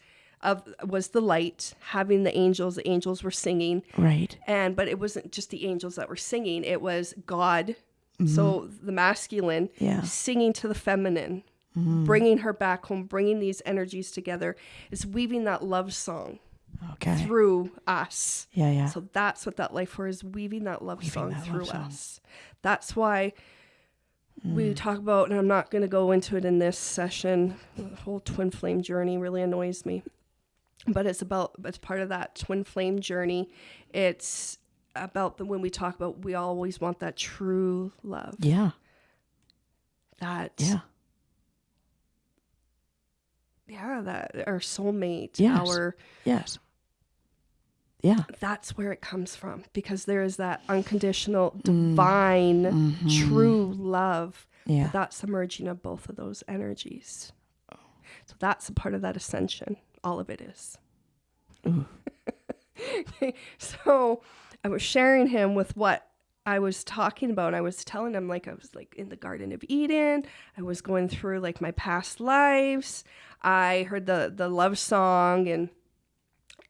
of was the light, having the angels. The angels were singing,
Right.
and but it wasn't just the angels that were singing it was god mm-hmm. so the masculine
Yeah.
singing to the feminine mm-hmm. bringing her back home bringing these energies together is weaving that love song
Okay.
through us
Yeah. Yeah.
so that's what that life force is weaving that love song
that love
through
song.
us that's why we mm. talk about and i'm not going to go into it in this session the whole twin flame journey really annoys me but it's about it's part of that twin flame journey it's about the when we talk about we always want that true love
yeah.
that
Yeah.
yeah that our soulmate
Yes.
our
Yes. Yeah.
that's where it comes from because there is that unconditional divine true love
Mm. Yeah.
that's the merging of both of those energies so that's a part of that ascension all of it is. So i was sharing him with what i was talking about. I was telling him like i was like in the garden of eden. I was going through like my past lives. I heard the the love song and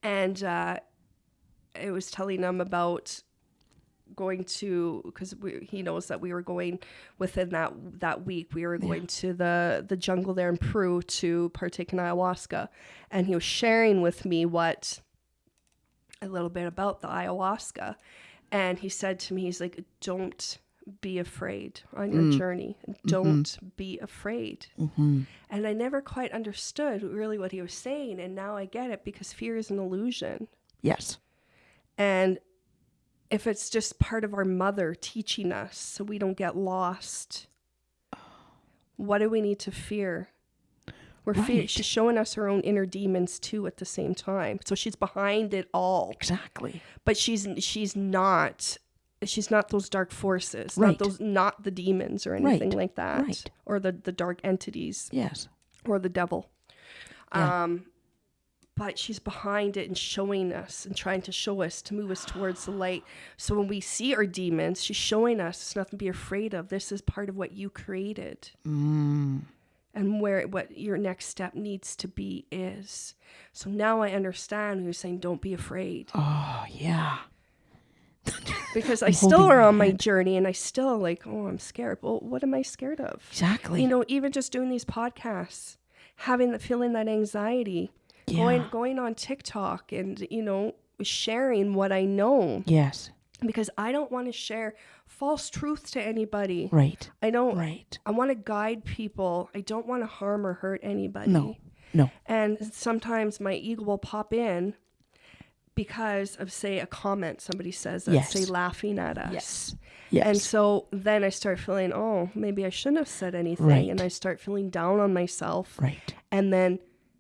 and uh I was telling him about going to because he knows that we were going within that that week. We were going to the the jungle there in Peru to partake in ayahuasca, and he was sharing with me what a little bit about the ayahuasca, and he said to me, he's like, "Don't." Be afraid on your journey. Don't be afraid.
Mm-hmm.
And I never quite understood really what he was saying. And now I get it because fear is an illusion.
Yes.
And if it's just part of our mother teaching us so we don't get lost, what do we need to fear? We're fear-
Right.
she's showing us her own inner demons too at the same time. So she's behind it all.
Exactly.
But she's she's not she's not those dark forces.
Right.
Not those not the demons or anything
Right.
like that.
Right.
Or the, the dark entities
Yes.
or the devil.
Yeah.
Um, but she's behind it and showing us and trying to show us to move us towards the light. So when we see our demons, she's showing us it's nothing to be afraid of. This is part of what you created.
Mm.
And where what your next step needs to be is. So now I understand who's saying don't be afraid.
Oh yeah.
Because I still are on my journey and I still like, oh, I'm scared. Well, what am I scared of?
Exactly.
you know even just doing these podcasts having the feeling that anxiety
Yeah.
going on TikTok and you know sharing what I know
Yes.
because I don't want to share false truth to anybody.
Right.
I don't
Right.
I want to guide people. I don't want to harm or hurt anybody.
No. No.
And sometimes my ego will pop in because of say a comment somebody says that's
Yes.
say laughing at us.
Yes. Yes.
And so then I start feeling, oh, maybe I shouldn't have said anything.
Right.
And I start feeling down on myself.
right.
And then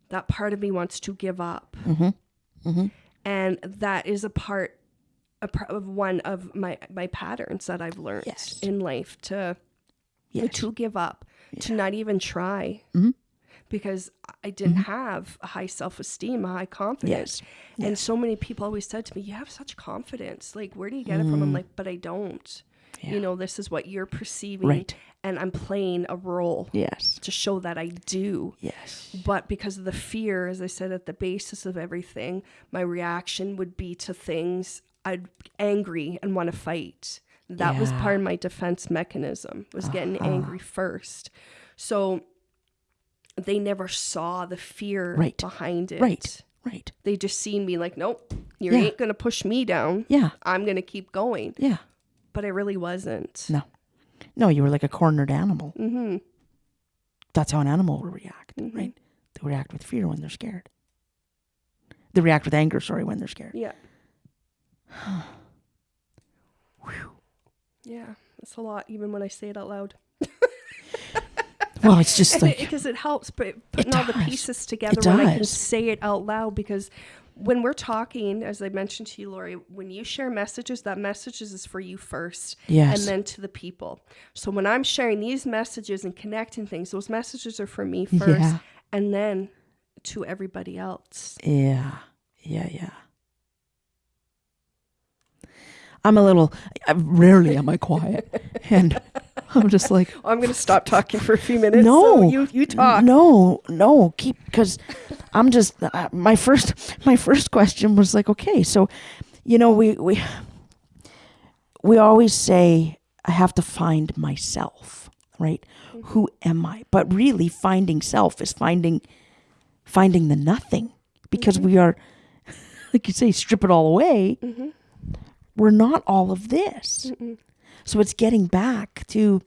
that part of me wants to give up.
Mm-hmm. Mm-hmm.
And that is a part, of one of my, my patterns that I've learned
Yes.
in life to,
Yes.
to give up, to not even try.
Mhm.
Because I didn't have a high self esteem, a high confidence.
Yes.
And so many people always said to me, You have such confidence. Like, where do you get it from? I'm like, But I don't.
Mm. Yeah.
You know, this is what you're perceiving.
Right.
And I'm playing a role
Yes.
to show that I do.
Yes.
But because of the fear, as I said, at the basis of everything, my reaction would be to things I'd angry and want to fight. That was part of my defense mechanism, was getting
Uh-huh.
angry first. So they never saw the fear
Right.
behind it.
Right. Right.
They just seen me like, nope, you
Yeah.
ain't going to push me down.
Yeah.
I'm going to keep going.
Yeah.
But I really wasn't.
No. No, you were like a cornered animal.
Mm-hmm.
That's how an animal will react,
Mhm.
right? They react with fear when they're scared. They react with anger, sorry, when they're scared.
Yeah. Yeah. It's a lot, even when I say it out loud.
Well, it's just like
because it helps but putting all the pieces together when I can say it out loud because when we're talking, as I mentioned to you, Lori, when you share messages, that messages is for you first
yes,
and then to the people. So when I'm sharing these messages and connecting things, those messages are for me first
Yeah.
and then to everybody else.
yeah, yeah, yeah. I'm a little. I, rarely am I quiet, and I'm just like,
I'm going to stop talking for a few minutes.
No.
So you, you talk.
No, no, keep because I'm just uh, my first my first question was like, okay, so you know we we we always say I have to find myself, right? Mm-hmm. Who am I? But really, finding self is finding finding the nothing because mm-hmm. we are, like you say, strip it all away. Mm-hmm. We're not all of this. So it's getting back to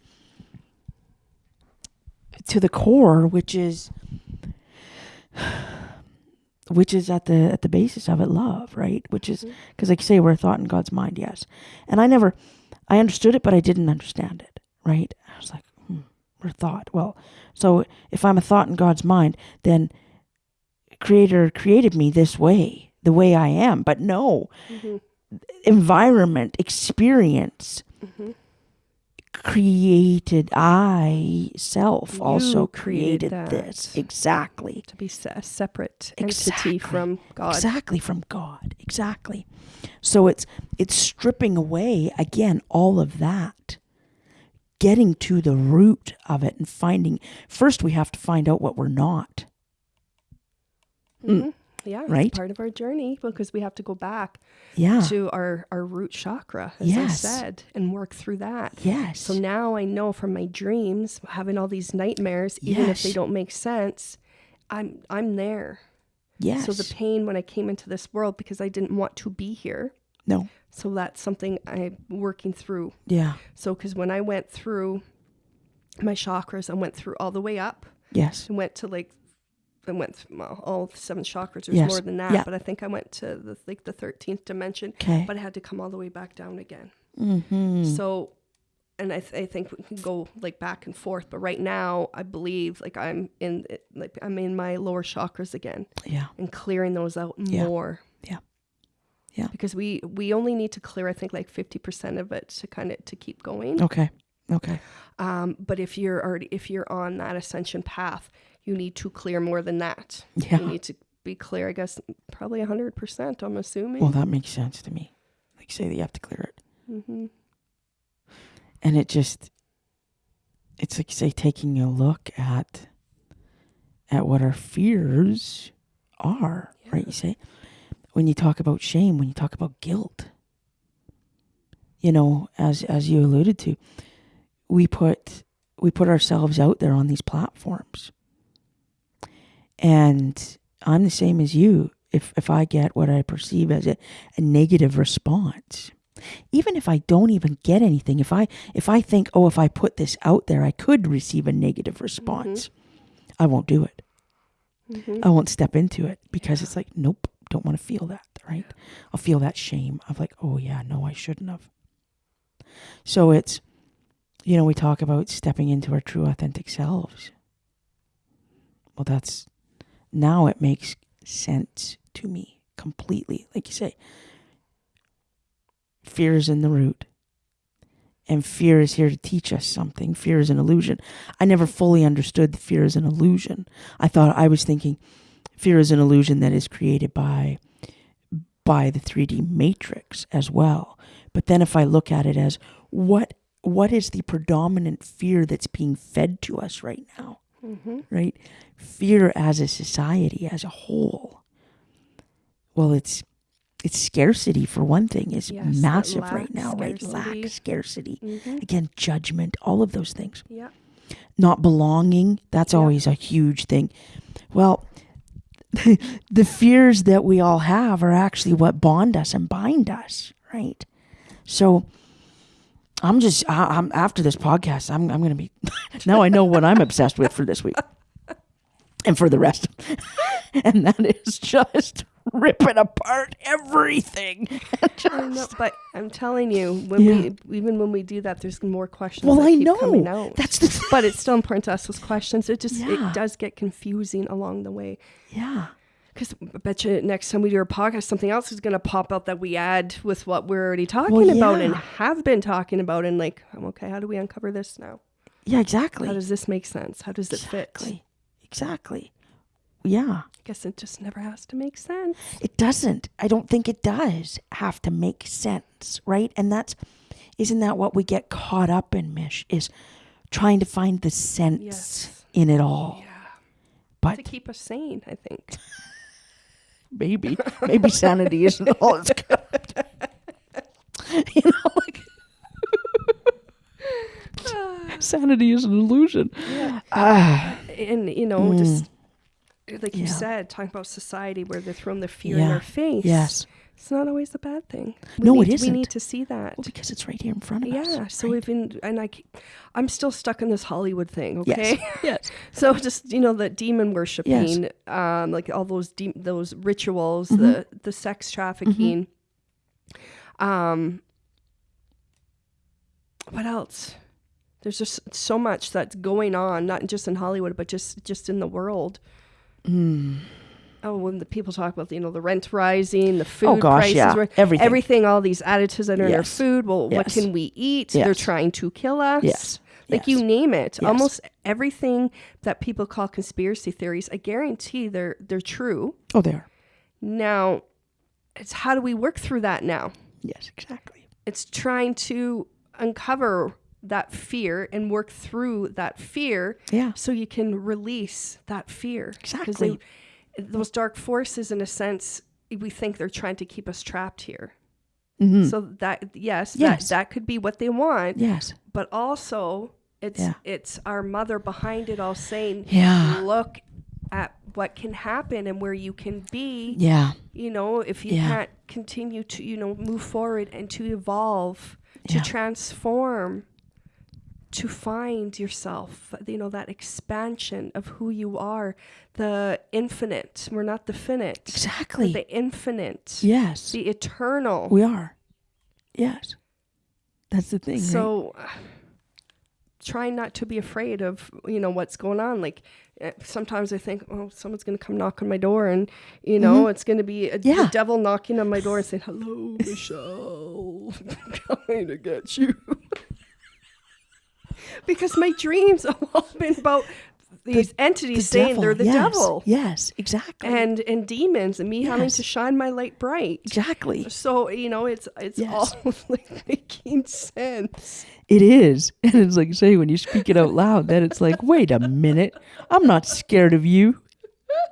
to the core, which is which is at the at the basis of it, love, right? Which is because, like you say, we're a thought in God's mind, yes. And I never, I understood it, but I didn't understand it, right? I was like, hmm, we're a thought. Well, so if I'm a thought in God's mind, then Creator created me this way, the way I am. But no, environment, experience created I self also
created
this. Exactly.
To be a separate entity
Exactly.
from God.
exactly from God. Exactly. So it's it's stripping away again all of that getting to the root of it and finding first we have to find out what we're not.
Mhm. Yeah, it's
Right?
part of our journey because we have to go back
yeah
to our, our root chakra, as
Yes.
I said, and work through that.
yes
So now I know from my dreams, having all these nightmares, even if they don't make sense, I'm I'm there.
yes
So the pain when I came into this world because I didn't want to be here.
no
So that's something I'm working through.
yeah
So because when I went through my chakras, I went through all the way up.
yes
I went to like I went through well, all the seven chakras. There's
Yes.
more than that,
Yeah.
but I think I went to the like the thirteenth dimension.
okay
But I had to come all the way back down again.
mm-hmm.
So, and I, th- I think we can go like back and forth. But right now, I believe like I'm in like I'm in my lower chakras again
yeah
and clearing those out
Yeah.
more.
Yeah. Yeah.
Because we we only need to clear I think like fifty percent of it to kind of to keep going.
okay okay
Um, but if you're already if you're on that ascension path, you need to clear more than that.
yeah
You need to be clear. I guess probably hundred percent. I'm assuming.
well that makes sense to me like say that you have to clear it
hmm
and it just it's like say taking a look at at what our fears are right you say when you talk about shame when you talk about guilt you know as as you alluded to we put we put ourselves out there on these platforms and I'm the same as you. If if I get what I perceive as a, a negative response, even if I don't even get anything, if I if I think, oh, if I put this out there, I could receive a negative response, I won't do it.
Mhm.
I won't step into it because it's like, nope, don't want to feel that, right? I'll feel that shame of like, oh yeah, no, I shouldn't have. So it's, you know, we talk about stepping into our true authentic selves. Well, that's now it makes sense to me completely. Like you say, fear is in the root. And fear is here to teach us something. Fear is an illusion. I never fully understood that fear is an illusion. I thought I was thinking fear is an illusion that is created by by the 3D matrix as well. But then if I look at it as what what is the predominant fear that's being fed to us right now?
Mhm.
Right? Fear as a society as a whole. Well, it's it's scarcity for one thing is
Yes,
massive
lack,
right now, right? Lack, scarcity.
Mhm.
Again, judgment, all of those things
Yeah.
not belonging that's
Yeah.
always a huge thing well the fears that we all have are actually what bond us and bind us right so i'm just I, i'm after this podcast i'm, I'm gonna be now i know what i'm obsessed with for this week and for the rest and that is just ripping apart everything
I know, but I'm telling you, when
Yeah.
we even when we do that, there's more questions.
well i know that's the
but it's still important to ask those questions. It just
Yeah.
it does get confusing along the way.
yeah
Because I bet you next time we do a podcast, something else is going to pop up that we add with what we're already talking
Well,
about and have been talking about. And like, um, okay, how do we uncover this now?
yeah exactly
How does this make sense? How does it fit?
exactly exactly yeah
I guess it just never has to make sense.
It doesn't. I don't think it does have to make sense, right? And that's isn't that what we get caught up in, Mish, is trying to find the sense
Yes.
in it all.
Yeah.
But To
keep us sane, I think.
maybe maybe sanity isn't all it's good. you know, like sanity is an illusion.
Yeah.
Ah,
And, you know,
Mm.
just like you
Yeah.
said, talking about society where they're throwing the fear in
Yeah.
our face.
yes.
It's not always a bad thing.
No,
need,
it
We need to see that.
Well, because it's right here in front of us.
yeah. So
right?
even and I, I'm still stuck in this Hollywood thing. Okay.
yes. yes.
so just you know the demon worshiping, um, like all those de- those rituals,
Mm-hmm.
the the sex trafficking. Um. What else? There's just so much that's going on, not just in Hollywood, but just just in the world.
Mm.
Oh, when the people talk about you know the rent rising, the oh, food
Oh gosh,
prices,
yeah. Everything.
everything, all these additives that are in our food. Well, what can we eat? They're trying to kill us.
Yes.
Like
Yes.
you name it,
Yes.
almost everything that people call conspiracy theories, I guarantee they're they're true.
Oh, they are.
Now, it's how do we work through that now?
Yes, exactly.
It's trying to uncover that fear and work through that fear
Yeah.
so you can release that fear.
Exactly.
Those dark forces, in a sense, we think they're trying to keep us trapped here.
Mhm.
So that yes,
Yes.
that that could be what they want,
yes.
but also it's
Yeah.
it's our mother behind it all saying,
Yeah.
look at what can happen and where you can be.
Yeah.
You know, if you
Yeah.
can't continue to you know move forward and to evolve, to transform, to find yourself. You know that expansion of who you are, the infinite. We're not the finite.
Exactly.
the infinite.
yes.
The eternal.
We are. Yes. That's the thing.
so uh, trying not to be afraid of you know what's going on like uh, sometimes i think oh someone's going to come knock on my door and you know it's going to be a,
Mm-hmm. Yeah.
the devil knocking on my door and saying hello michelle I'm coming to get you because my dreams have all been about these entities
The
saying
devil,
they're the
yes,
devil
Yes, exactly.
and and demons and me having to shine my light bright
exactly.
so you know it's it's
Yes.
all like making sense
It is. And it's like say when you speak it out loud, then it's like, wait a minute. I'm not scared of you.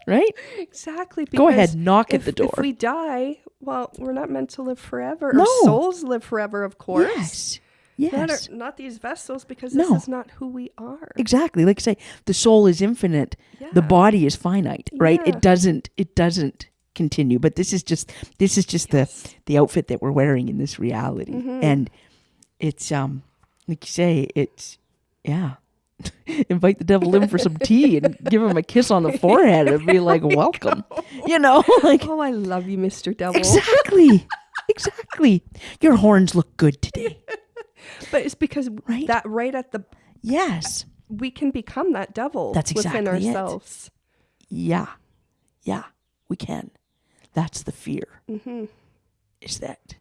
Right?
Exactly.
Go ahead, knock at the door.
If we die, well, we're not meant to live forever.
No.
Our souls live forever, of course.
Yes. Yes.
Not, our, not these vessels because
No.
this is not who we are.
Exactly. Like I say, the soul is infinite.
Yeah.
The body is finite, right?
Yeah.
It doesn't it doesn't continue. But this is just this is just
Yes.
the the outfit that we're wearing in this reality.
Mhm.
And it's um like you say, it's yeah. Invite the devil in for some tea and give him a kiss on the forehead and be like, welcome. You know, like
Oh, I love you, Mr. Devil.
exactly. exactly. Your horns look good today.
But it's because
Right?
that right at the
Yes.
we can become that devil
That's
within
exactly it.
ourselves.
Yeah. Yeah, we can. That's the fear.
hmm
Is that.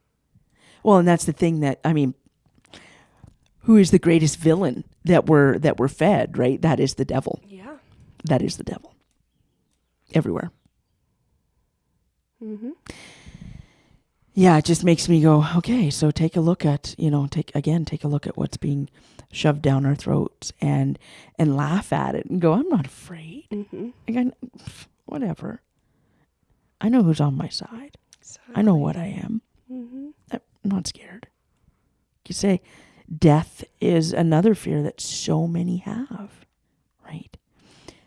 Well, and that's the thing that I mean who is the greatest villain that we're that we're fed, right? That is the devil.
Yeah.
That is the devil. Everywhere.
hmm
Yeah, it just makes me go, okay, so take a look at, you know, take again, take a look at what's being shoved down our throats and and laugh at it and go, I'm not afraid.
hmm
Again, whatever. I know who's on my side. I know what I am.
hmm
I'm not scared. You say death is another fear that so many have, right?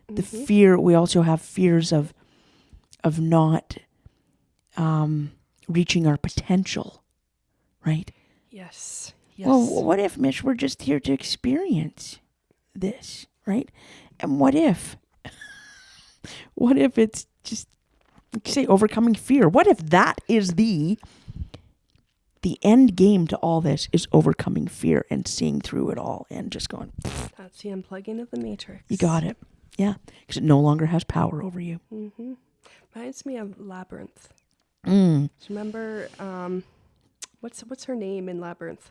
The
Mhm.
fear we also have fears of of not um, reaching our potential, right?
Yes. Yes.
Well, what if, Mish, we're just here to experience this, right? And what if, what if it's just, like you say, overcoming fear? What if that is the, the end game to all this is overcoming fear and seeing through it all and just going,
That's the unplugging of the matrix.
you got it. Yeah. Because it no longer has power over you.
Mm hmm Reminds me of Labyrinth.
Mm.
Do you remember um, what's what's her name in Labyrinth?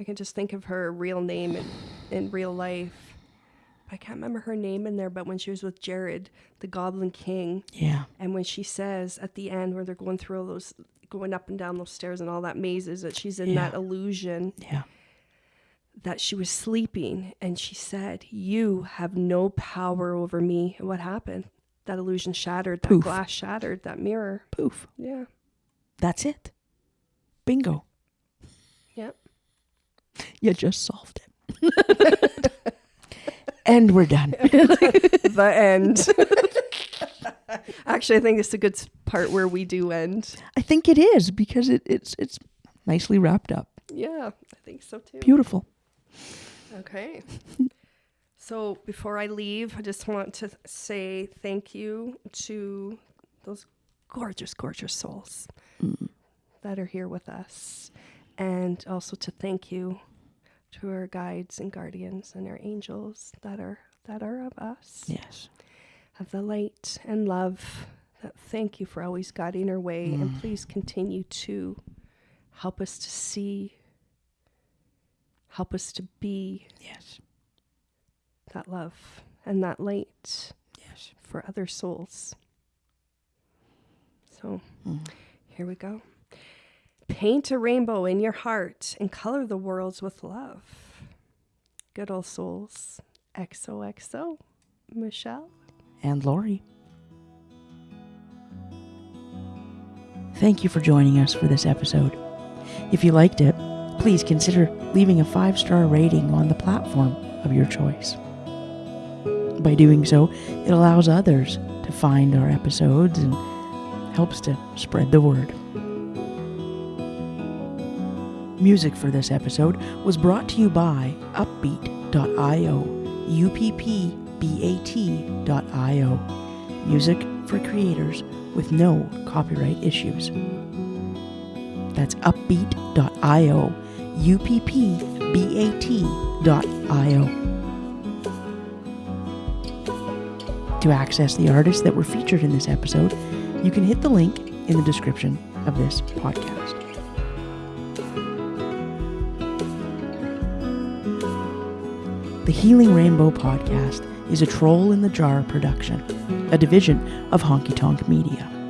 I can just think of her real name in, in real life. I can't remember her name in there, but when she was with Jared, the Goblin King,
Yeah.
and when she says at the end where they're going through all those, going up and down those stairs and all that mazes, that she's in that illusion
Yeah.
that she was sleeping, and she said, "You have no power over me." And what happened? That illusion shattered. That
Poof.
glass shattered. That mirror.
Poof.
Yeah.
That's it. Bingo.
Yep.
You just solved it. and we're done.
the end. Actually, I think it's a good part where we do end.
I think it is because it, it's it's nicely wrapped up.
Yeah, I think so too.
Beautiful.
Okay. So before I leave, I just want to say thank you to those gorgeous, gorgeous souls mm. that are here with us. And also to thank you to our guides and guardians and our angels that are that are of us.
Yes.
of the light and love. That thank you for always guiding our way, and mm. please continue to help us to see, help us to be
Yes.
That love and that light
Yes.
for other souls. So
Mm.
here we go. Paint a rainbow in your heart and color the worlds with love. Good old souls. XOXO. Michelle.
And Lori. Thank you for joining us for this episode. If you liked it, please consider leaving a five star rating on the platform of your choice. By doing so, it allows others to find our episodes and helps to spread the word. Music for this episode was brought to you by uppbeat.io, uppbeat.io. Music for creators with no copyright issues. That's uppbeat.io, uppbeat.io. To access the artists that were featured in this episode, you can hit the link in the description of this podcast. The Healing Rainbow podcast is a Troll in the Jar production, a division of Honky Tonk Media.